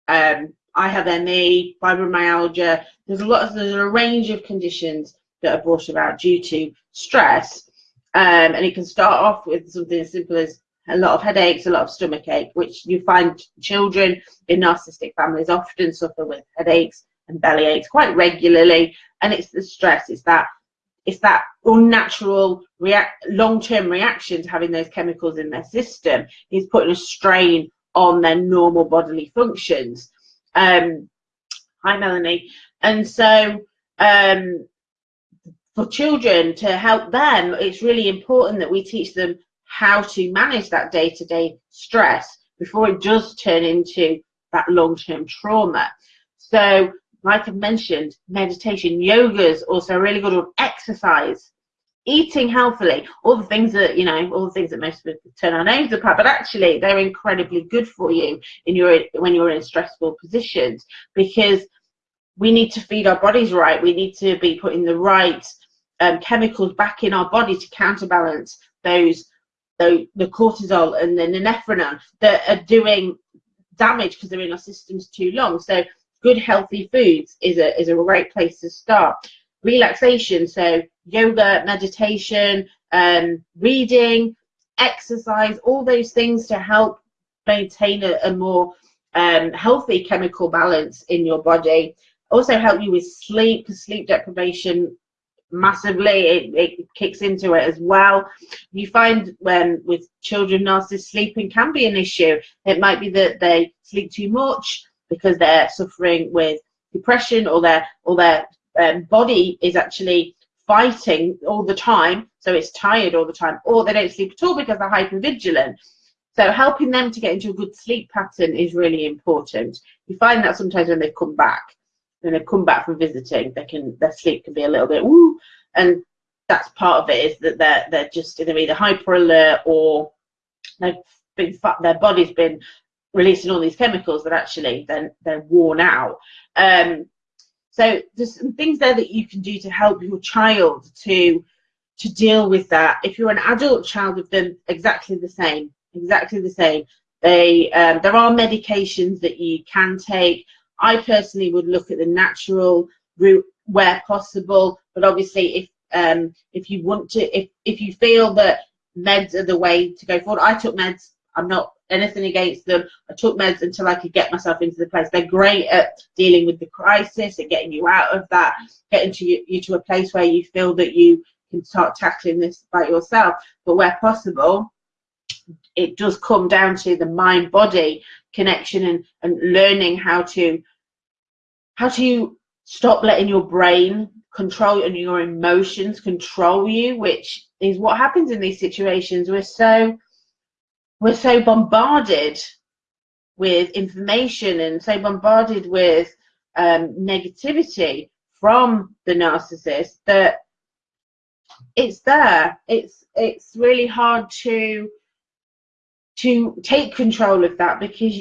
Um, I have ME, fibromyalgia. There's a lot. Of, there's a range of conditions that are brought about due to stress, um, and it can start off with something as simple as a lot of headaches, a lot of stomach ache, which you find children in narcissistic families often suffer with headaches and belly aches quite regularly. And it's the stress it's that it's that unnatural react long-term reaction to having those chemicals in their system is putting a strain on their normal bodily functions. Um hi melanie. And so um for children to help them it's really important that we teach them how to manage that day-to-day stress before it does turn into that long-term trauma so like I mentioned, meditation, yoga is also really good on exercise, eating healthily, all the things that, you know, all the things that most people turn our nose up at, but actually they're incredibly good for you in your when you're in stressful positions because we need to feed our bodies right. We need to be putting the right um, chemicals back in our body to counterbalance those the, the cortisol and the norepinephrine that are doing damage because they're in our systems too long. So good healthy foods is a is a great place to start relaxation so yoga meditation um, reading exercise all those things to help maintain a, a more um, healthy chemical balance in your body also help you with sleep sleep deprivation massively it, it kicks into it as well. You find when with children narcissists sleeping can be an issue. It might be that they sleep too much because they're suffering with depression or their or their um, body is actually fighting all the time so it's tired all the time or they don't sleep at all because they're hyper vigilant so helping them to get into a good sleep pattern is really important. You find that sometimes when they come back when they come back from visiting they can their sleep can be a little bit woo and that's part of it is that they're they're just they're either hyper alert or they've been their body's been releasing all these chemicals that actually then they're worn out. Um, so there's some things there that you can do to help your child to to deal with that. If you're an adult child of them, exactly the same, exactly the same. They um, there are medications that you can take. I personally would look at the natural route where possible, but obviously if um, if you want to, if if you feel that meds are the way to go forward, I took meds. I'm not anything against them. I took meds until I could get myself into the place. They're great at dealing with the crisis and getting you out of that, getting to you, you to a place where you feel that you can start tackling this by yourself. But where possible, it does come down to the mind body connection and, and learning how to how to stop letting your brain control and your emotions control you which is what happens in these situations. We're so we're so bombarded with information and so bombarded with um, negativity from the narcissist that it's there. It's it's really hard to to take control of that because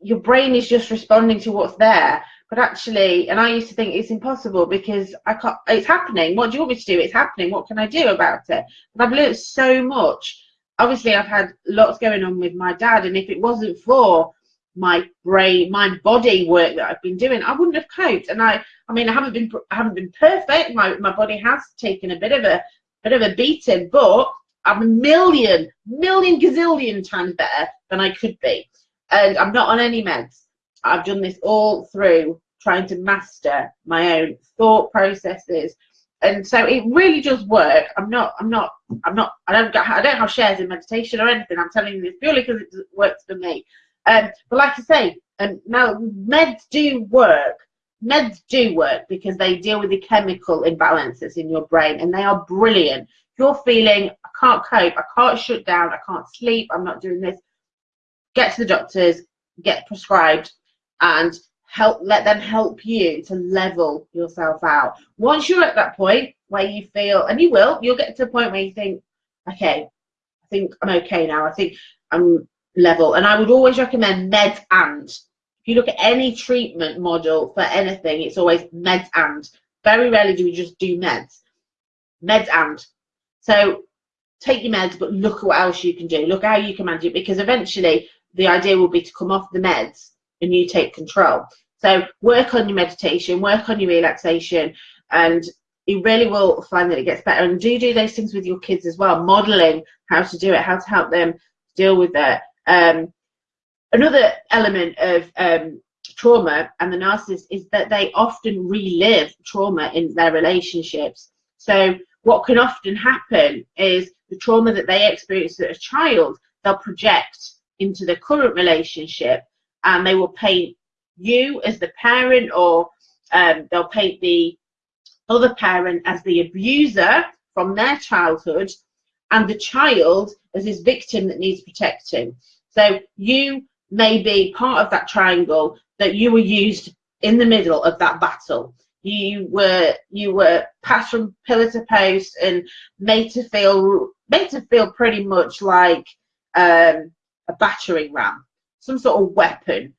your brain is just responding to what's there. But actually and i used to think it's impossible because i can't it's happening. What do you want me to do? It's happening. What can i do about it? But i've learned so much. Obviously i've had lots going on with my dad and if it wasn't for my brain my body work that i've been doing i wouldn't have coped. And i i mean i haven't been i haven't been perfect. My my body has taken a bit of a bit of a beating but i'm a million million gazillion times better than i could be and i'm not on any meds i've done this all through trying to master my own thought processes and so it really does work. I'm not, I'm not, I'm not, I don't, I don't have shares in meditation or anything. I'm telling you this purely because it works for me. Um, but like I say, and um, now meds do work. Meds do work because they deal with the chemical imbalances in your brain, and they are brilliant. You're feeling, I can't cope, I can't shut down, I can't sleep, I'm not doing this. Get to the doctors, get prescribed, and help let them help you to level yourself out. Once you're at that point where you feel and you will you'll get to a point where you think okay i think i'm okay now i think i'm level. And i would always recommend meds and. If you look at any treatment model for anything it's always meds and. Very rarely do we just do meds. Meds and so take your meds but look at what else you can do look how you can manage it because eventually the idea will be to come off the meds and you take control. So work on your meditation, work on your relaxation, and you really will find that it gets better. And do do those things with your kids as well, modeling how to do it, how to help them deal with it. Um, another element of um, trauma and the narcissist is that they often relive trauma in their relationships. So what can often happen is the trauma that they experienced as a child, they'll project into the current relationship and they will paint you as the parent or um, they'll paint the other parent as the abuser from their childhood and the child as his victim that needs protecting. So you may be part of that triangle that you were used in the middle of that battle. You were you were passed from pillar to post and made to feel made to feel pretty much like um, a battering ram some sort of weapon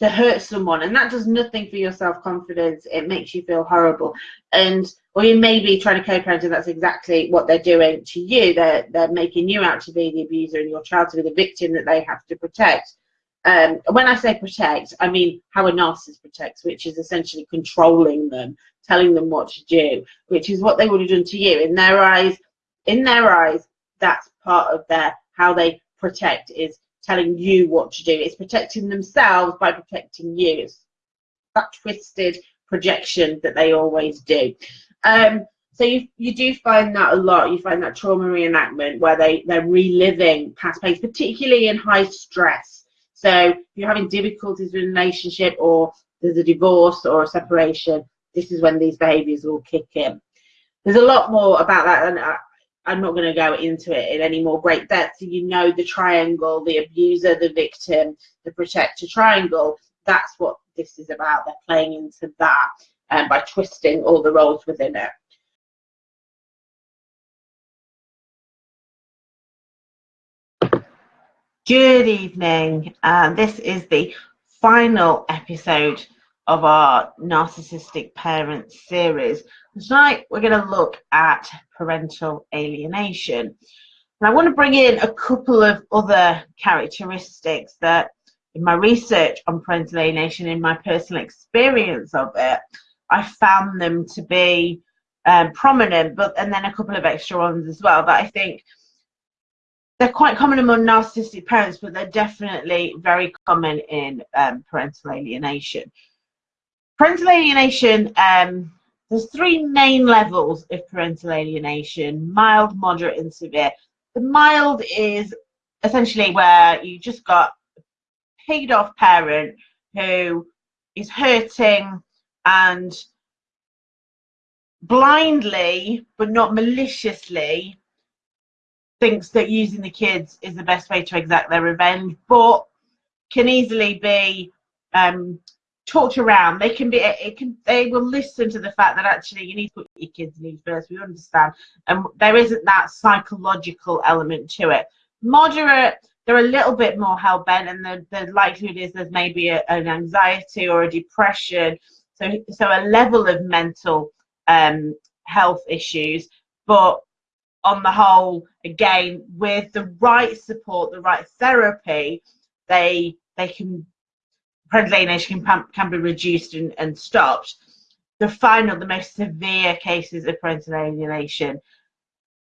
to hurt someone. And that does nothing for your self-confidence. It makes you feel horrible. And or you may be trying to co-parent and that's exactly what they're doing to you. They're they're making you out to be the abuser and your child to be the victim that they have to protect um, when I say protect, I mean how a narcissist protects, which is essentially controlling them, telling them what to do, which is what they would have done to you. In their eyes, in their eyes, that's part of their how they protect is telling you what to do. It's protecting themselves by protecting you. It's that twisted projection that they always do. Um, so you, you do find that a lot. You find that trauma reenactment where they, they're reliving past pains, particularly in high stress. So if you're having difficulties with a relationship or there's a divorce or a separation, this is when these behaviours will kick in. There's a lot more about that, and I'm not going to go into it in any more great depth. You know the triangle, the abuser, the victim, the protector triangle. That's what this is about. They're playing into that um, by twisting all the roles within it. Good evening. Uh, this is the final episode of our Narcissistic Parents series. Tonight we're going to look at parental alienation. And I want to bring in a couple of other characteristics that in my research on parental alienation, in my personal experience of it, I found them to be um, prominent, but and then a couple of extra ones as well that I think they're quite common among narcissistic parents, but they're definitely very common in um, parental alienation. Parental alienation, um, there's three main levels of parental alienation, mild, moderate, and severe. The mild is essentially where you just got a paid off parent who is hurting and blindly, but not maliciously, thinks that using the kids is the best way to exact their revenge, but can easily be um, talked around. They can be, it can, they will listen to the fact that actually you need to put your kids' needs first. We understand, and there isn't that psychological element to it. Moderate, they're a little bit more hell bent, and the, the likelihood is there's maybe a, an anxiety or a depression. So, so a level of mental um, health issues, but on the whole, again, with the right support, the right therapy, they they can parental alienation can, can be reduced and, and stopped. The final, the most severe cases of parental alienation,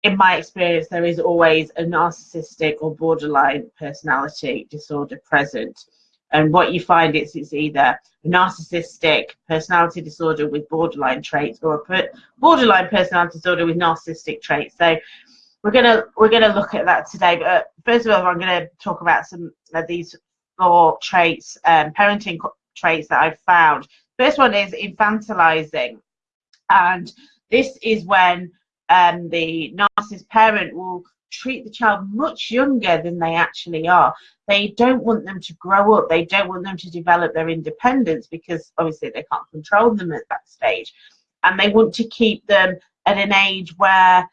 in my experience, there is always a narcissistic or borderline personality disorder present. And what you find is it's either narcissistic personality disorder with borderline traits or a borderline personality disorder with narcissistic traits. So we're gonna we're gonna look at that today. But uh, first of all, I'm gonna talk about some of these four traits, um, parenting traits that I've found. First one is infantilizing, and this is when um, the narcissist parent will treat the child much younger than they actually are. They don't want them to grow up. They don't want them to develop their independence because obviously they can't control them at that stage. And they want to keep them at an age where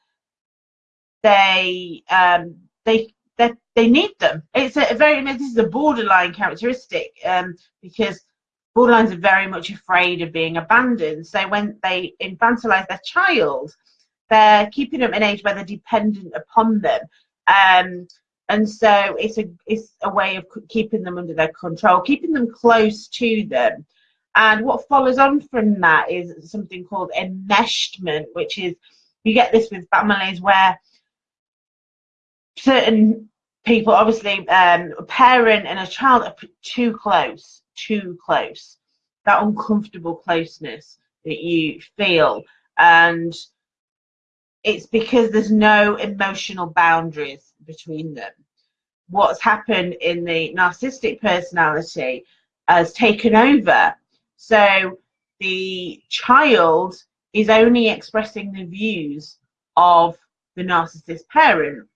they um, they they need them. It's a, very this is a borderline characteristic um, because borderlines are very much afraid of being abandoned. So when they infantilize their child, they're keeping them at an age where they're dependent upon them. Um, and so it's a it's a way of keeping them under their control, keeping them close to them. And what follows on from that is something called enmeshment, which is you get this with families where certain people, obviously um, a parent and a child, are too close, too close. That uncomfortable closeness that you feel, and it's because there's no emotional boundaries between them. What's happened in the narcissistic personality has taken over. So the child is only expressing the views of the narcissist parent.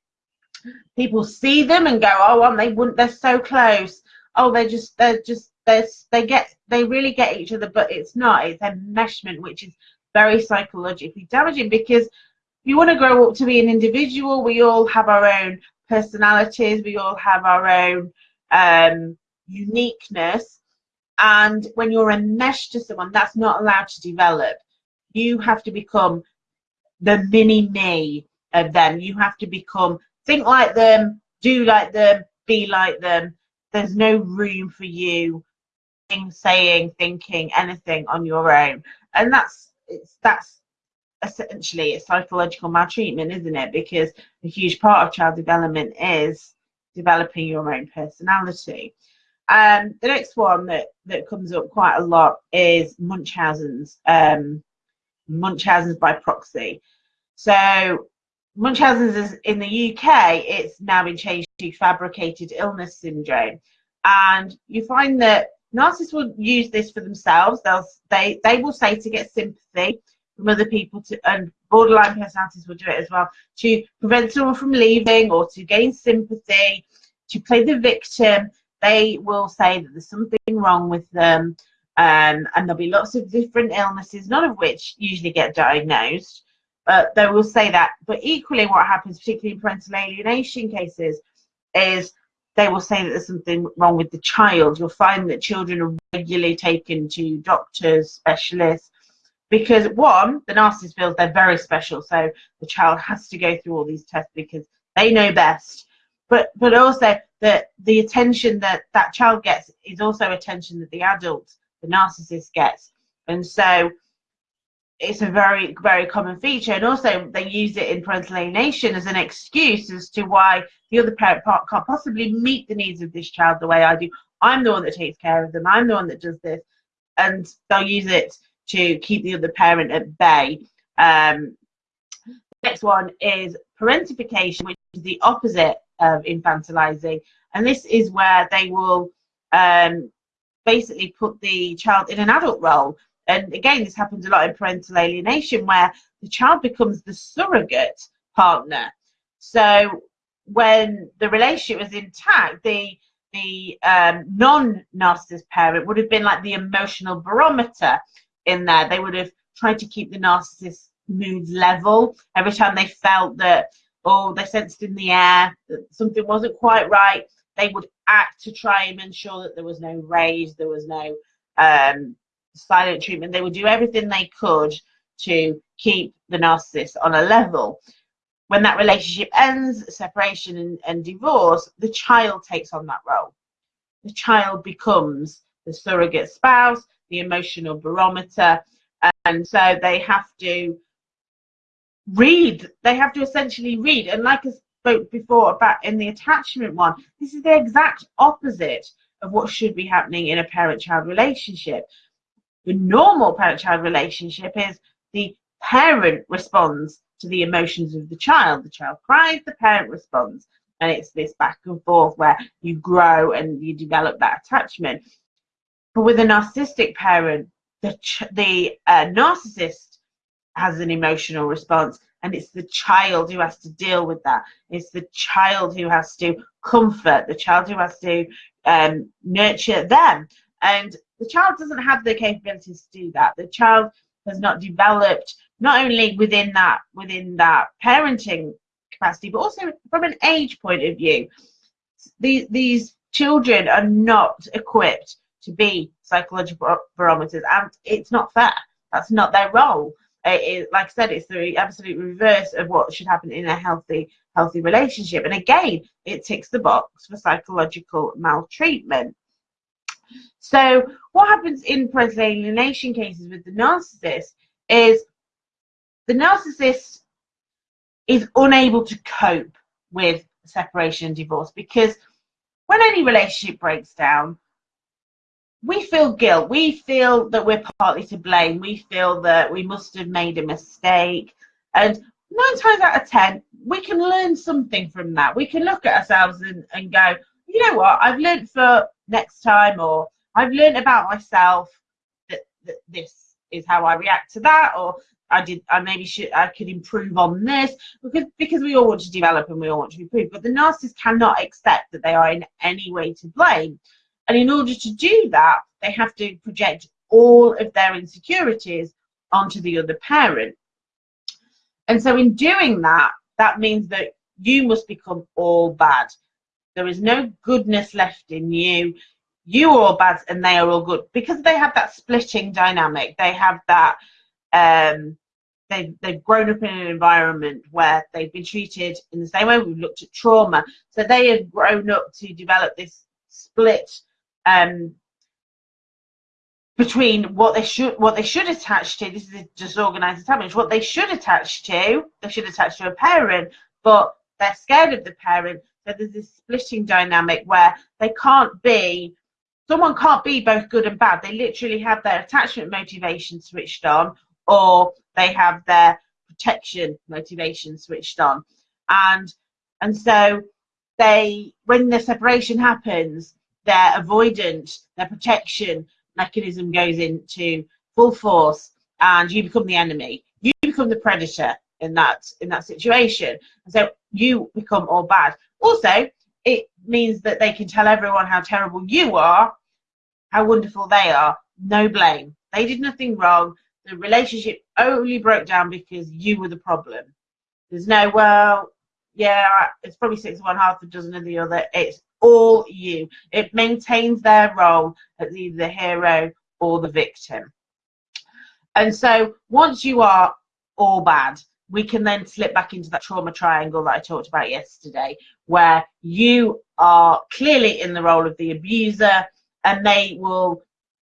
People see them and go, "Oh, well, they wouldn't. They're so close. Oh, they're just, they're just, they're, they get, they really get each other." But it's not. It's enmeshment, which is very psychologically damaging because you want to grow up to be an individual. We all have our own personalities. We all have our own um, uniqueness. And when you're enmeshed to someone, that's not allowed to develop. You have to become the mini me of them. You have to become, think like them, do like them, be like them. There's no room for you saying, thinking anything on your own. And that's it's that's essentially it's psychological maltreatment, isn't it? Because a huge part of child development is developing your own personality. Um, the next one that, that comes up quite a lot is Munchausen's, um, Munchausen's by proxy. So Munchausen's is in the UK, it's now been changed to fabricated illness syndrome. And you find that narcissists will use this for themselves. They'll they they will say to get sympathy from other people to and borderline personalities will do it as well to prevent someone from leaving or to gain sympathy to play the victim. They will say that there's something wrong with them um, and there'll be lots of different illnesses none of which usually get diagnosed. But they will say that. But equally what happens particularly in parental alienation cases is they will say that there's something wrong with the child. You'll find that children are regularly taken to doctors, specialists, because one, the narcissist feels they're very special, so the child has to go through all these tests because they know best. But but also that the attention that that child gets is also attention that the adult, the narcissist gets, and so it's a very very common feature. And also they use it in parental alienation as an excuse as to why the other parent part can't possibly meet the needs of this child the way i do. I'm the one that takes care of them. I'm the one that does this. And they'll use it to keep the other parent at bay. Um, next one is parentification which is the opposite of infantilizing. And this is where they will um, basically put the child in an adult role. And again, this happens a lot in parental alienation where the child becomes the surrogate partner. So when the relationship was intact, the the um, non-narcissist parent would have been like the emotional barometer in there. They would have tried to keep the narcissist moods level every time they felt that oh they sensed in the air that something wasn't quite right. They would act to try and ensure that there was no rage, there was no um, silent treatment. They would do everything they could to keep the narcissist on a level. When that relationship ends, separation and, and divorce, the child takes on that role. The child becomes the surrogate spouse, the emotional barometer, and so they have to read. They have to essentially read. And like I spoke before about in the attachment one, this is the exact opposite of what should be happening in a parent-child relationship. The normal parent-child relationship is the parent responds to the emotions of the child. The child cries, the parent responds. And it's this back and forth where you grow and you develop that attachment. But with a narcissistic parent, the, the uh, narcissist has an emotional response and it's the child who has to deal with that. It's the child who has to comfort, the child who has to um, nurture them. And the child doesn't have the capabilities to do that. The child has not developed not only within that within that parenting capacity, but also from an age point of view. These these children are not equipped to be psychological barometers, and it's not fair. That's not their role. It, like I said, it's the absolute reverse of what should happen in a healthy healthy relationship. And again, it ticks the box for psychological maltreatment. So what happens in parental alienation cases with the narcissist is the narcissist is unable to cope with separation and divorce because when any relationship breaks down, we feel guilt. We feel that we're partly to blame. We feel that we must have made a mistake. And nine times out of ten, we can learn something from that. We can look at ourselves and, and go, you know what, I've learned for next time, or I've learned about myself that, that this is how I react to that, or I did I maybe should I could improve on this because because we all want to develop and we all want to improve. But the narcissist cannot accept that they are in any way to blame. And in order to do that, they have to project all of their insecurities onto the other parent. And so in doing that, that means that you must become all bad. There is no goodness left in you. You are all bad and they are all good because they have that splitting dynamic. They have that. Um, they've they've grown up in an environment where they've been treated in the same way. We've looked at trauma, so they have grown up to develop this split um, between what they should what they should attach to. This is a disorganized attachment. What they should attach to, they should attach to a parent, but they're scared of the parent, so there's this splitting dynamic where they can't be, someone can't be both good and bad. They literally have their attachment motivation switched on or they have their protection motivation switched on. And and so they when the separation happens, their avoidant, their protection mechanism goes into full force and you become the enemy. You become the predator in that in that situation. And so you become all bad. Also, it means that they can tell everyone how terrible you are, how wonderful they are. No blame. They did nothing wrong. The relationship only broke down because you were the problem. There's no, well, yeah, it's probably six of one, half a dozen of the other. It's all you. It maintains their role as either the hero or the victim. And so once you are all bad, we can then slip back into that trauma triangle that I talked about yesterday, where you are clearly in the role of the abuser and they will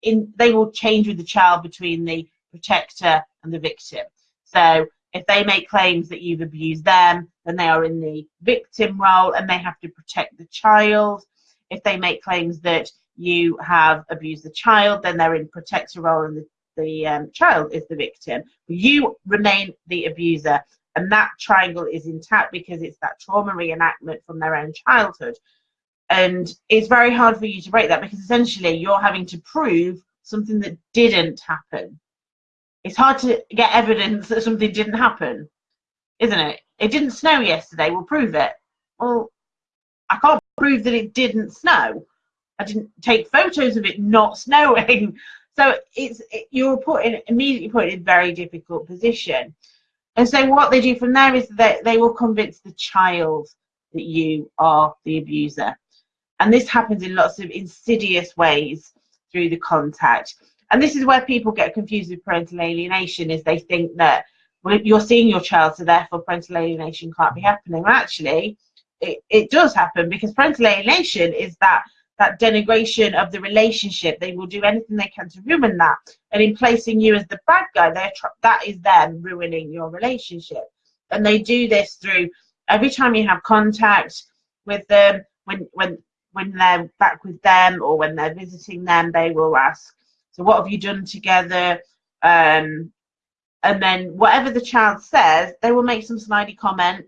in they will change with the child between the protector and the victim. So if they make claims that you've abused them, then they are in the victim role and they have to protect the child. If they make claims that you have abused the child, then they're in protector role and the, the um, child is the victim. You remain the abuser and that triangle is intact because it's that trauma reenactment from their own childhood. And it's very hard for you to break that because essentially you're having to prove something that didn't happen. It's hard to get evidence that something didn't happen, isn't it? It didn't snow yesterday, we'll prove it. Well, I can't prove that it didn't snow. I didn't take photos of it not [laughs] snowing. So it's it, you're put in immediately put in a very difficult position. And so what they do from there is that they will convince the child that you are the abuser. And this happens in lots of insidious ways through the contact. And this is where people get confused with parental alienation is they think that you're seeing your child, so therefore parental alienation can't be happening. Actually, it, it does happen because parental alienation is that that denigration of the relationship. They will do anything they can to ruin that. And in placing you as the bad guy, they're that is them ruining your relationship. And they do this through every time you have contact with them, when when when they're back with them or when they're visiting them, they will ask, "So what have you done together?" Um, and then whatever the child says, they will make some snidey comment,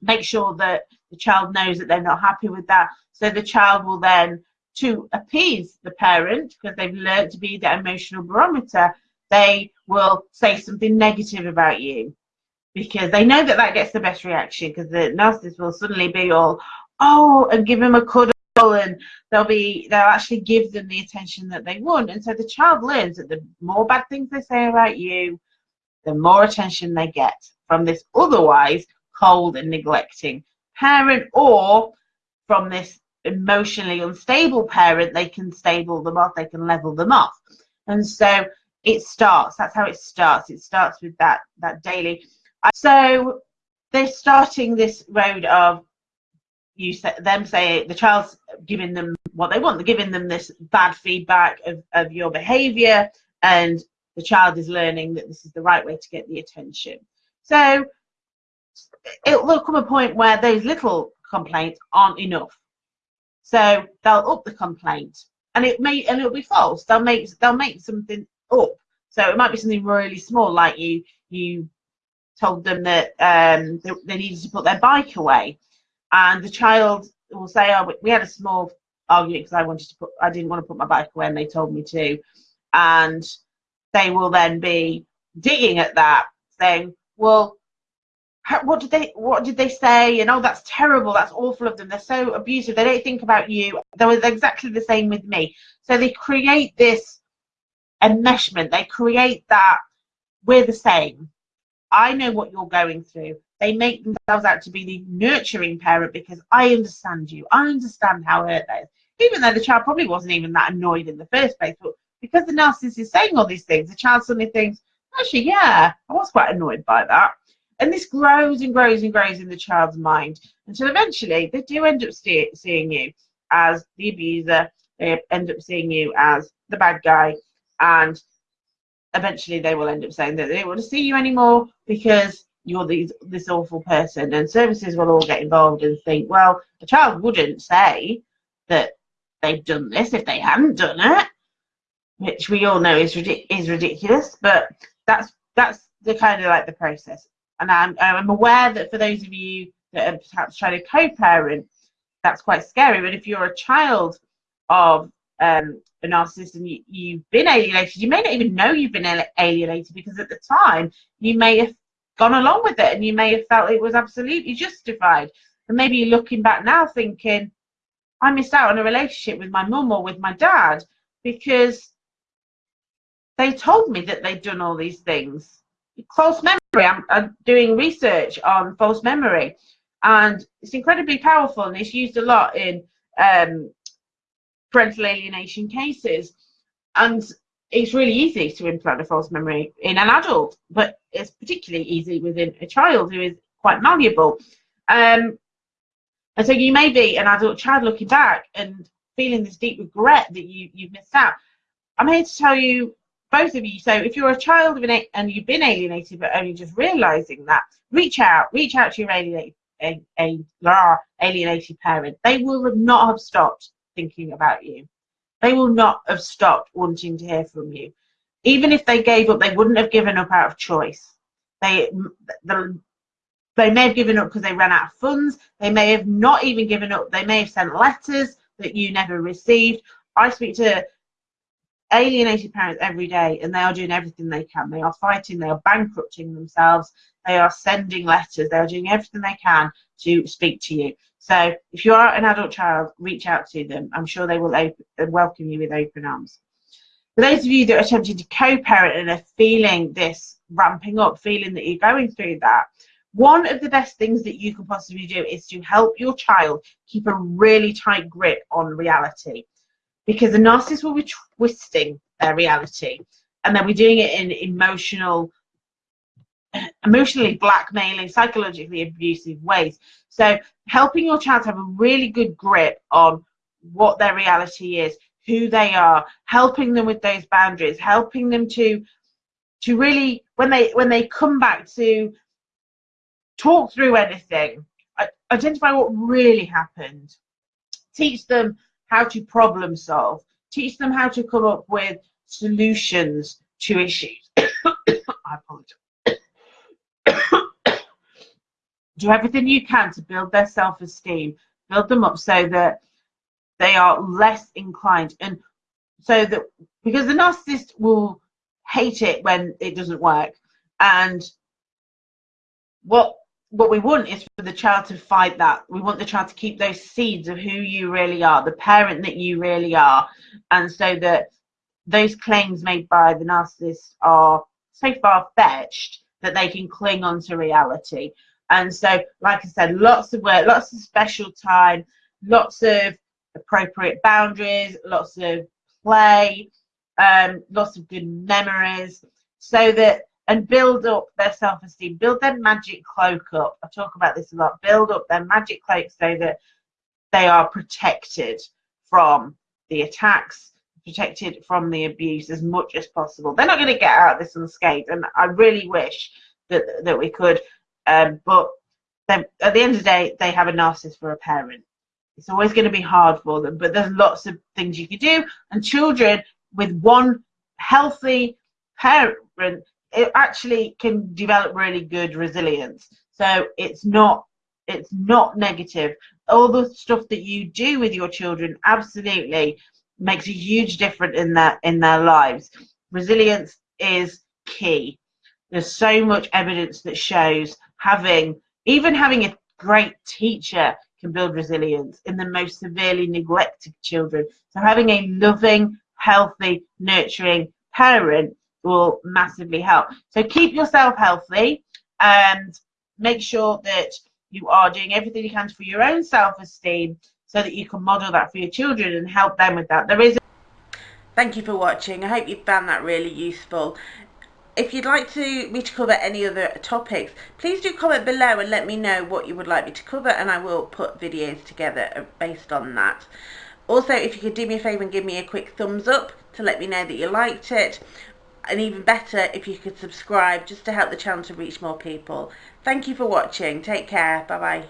make sure that the child knows that they're not happy with that. So the child will then, to appease the parent, because they've learned to be the emotional barometer, they will say something negative about you because they know that that gets the best reaction because the narcissist will suddenly be all, oh, and give him a cuddle and they'll be, they'll actually give them the attention that they want. And so the child learns that the more bad things they say about you, the more attention they get from this otherwise cold and neglecting parent or from this emotionally unstable parent, they can stable them off, they can level them off. And so it starts, that's how it starts. It starts with that, that daily. So they're starting this road of you say, them say the child's giving them what they want. They're giving them this bad feedback of, of your behavior and the child is learning that this is the right way to get the attention. So it will come a point where those little complaints aren't enough. So they'll up the complaint, and it may and it'll be false. They'll make they'll make something up. So it might be something really small, like you you told them that um, they, they needed to put their bike away, and the child will say, "Oh, we had a small argument because I wanted to put I didn't want to put my bike away, and they told me to," and they will then be digging at that, saying, "Well, what did they what did they say? And oh that's terrible. That's awful of them. They're so abusive. They don't think about you. They were exactly the same with me. So they create this enmeshment. They create that we're the same. I know what you're going through they make themselves out to be the nurturing parent because i understand you. I understand how hurt that is. Even though the child probably wasn't even that annoyed in the first place but because the narcissist is saying all these things the child suddenly thinks actually yeah i was quite annoyed by that. And this grows and grows and grows in the child's mind until eventually they do end up see, seeing you as the abuser they end up seeing you as the bad guy and eventually they will end up saying that they don't want to see you anymore because you're these, this awful person. And services will all get involved and think well the child wouldn't say that they've done this if they hadn't done it which we all know is, is ridiculous. But that's that's the kind of like the process. And I'm, I'm aware that for those of you that are perhaps trying to co-parent, that's quite scary. But if you're a child of um, a narcissist and you, have been alienated, you may not even know you've been alienated because at the time you may have gone along with it and you may have felt it was absolutely justified. And maybe you're looking back now thinking, I missed out on a relationship with my mum or with my dad because they told me that they'd done all these things false memory. I'm, I'm, doing research on false memory, and it's incredibly powerful, and it's used a lot in um, parental alienation cases. And it's really easy to implant a false memory in an adult, but it's particularly easy within a child who is quite malleable. Um, and so you may be an adult child looking back and feeling this deep regret that you, you've missed out. I'm here to tell you, both of you, so if you're a child of an, and you've been alienated but only just realizing that, reach out, reach out to your alienated, alienated parent. They will not have stopped thinking about you. They will not have stopped wanting to hear from you. Even if they gave up, they wouldn't have given up out of choice. They, the, they may have given up because they ran out of funds. They may have not even given up. They may have sent letters that you never received. I speak to alienated parents every day and they are doing everything they can. They are fighting, they are bankrupting themselves, they are sending letters, they are doing everything they can to speak to you. So if you are an adult child, reach out to them. I'm sure they will open, uh, welcome you with open arms. For those of you that are attempting to co-parent and are feeling this ramping up, feeling that you're going through that, one of the best things that you can possibly do is to help your child keep a really tight grip on reality because the narcissist will be twisting their reality and they'll be doing it in emotional emotionally blackmailing, psychologically abusive ways. So helping your child have a really good grip on what their reality is, who they are, helping them with those boundaries, helping them to to really when they when they come back to talk through anything, identify what really happened, teach them how to problem solve, teach them how to come up with solutions to issues. [coughs] I apologize. [coughs] do everything you can to build their self-esteem, build them up so that they are less inclined and so that because the narcissist will hate it when it doesn't work and what what we want is for the child to fight that. We want the child to keep those seeds of who you really are the parent that you really are. And so that those claims made by the narcissist are so far fetched that they can cling on to reality. And so, like I said, lots of work, lots of special time, lots of appropriate boundaries, lots of play, um, lots of good memories, so that and build up their self-esteem, build their magic cloak up. I talk about this a lot. Build up their magic cloak so that they are protected from the attacks, protected from the abuse as much as possible. They're not going to get out of this unscathed, and I really wish that that we could. Um, but at the end of the day, they have a narcissist for a parent. It's always going to be hard for them, but there's lots of things you can do. And children with one healthy parent, it actually can develop really good resilience. So it's not it's not negative. All the stuff that you do with your children absolutely makes a huge difference in their in their lives. Resilience is key. There's so much evidence that shows having, even having a great teacher can build resilience in the most severely neglected children. So having a loving, healthy, nurturing parent will massively help. So keep yourself healthy and make sure that you are doing everything you can for your own self-esteem so that you can model that for your children and help them with that. There is Thank you for watching. I hope you found that really useful if you'd like to me to cover any other topics please do comment below and let me know what you would like me to cover and I will put videos together uh, based on that also if you could do me a favour and give me a quick thumbs up to let me know that you liked it and even better if you could subscribe just to help the channel to reach more people. Thank you for watching. Take care. Bye bye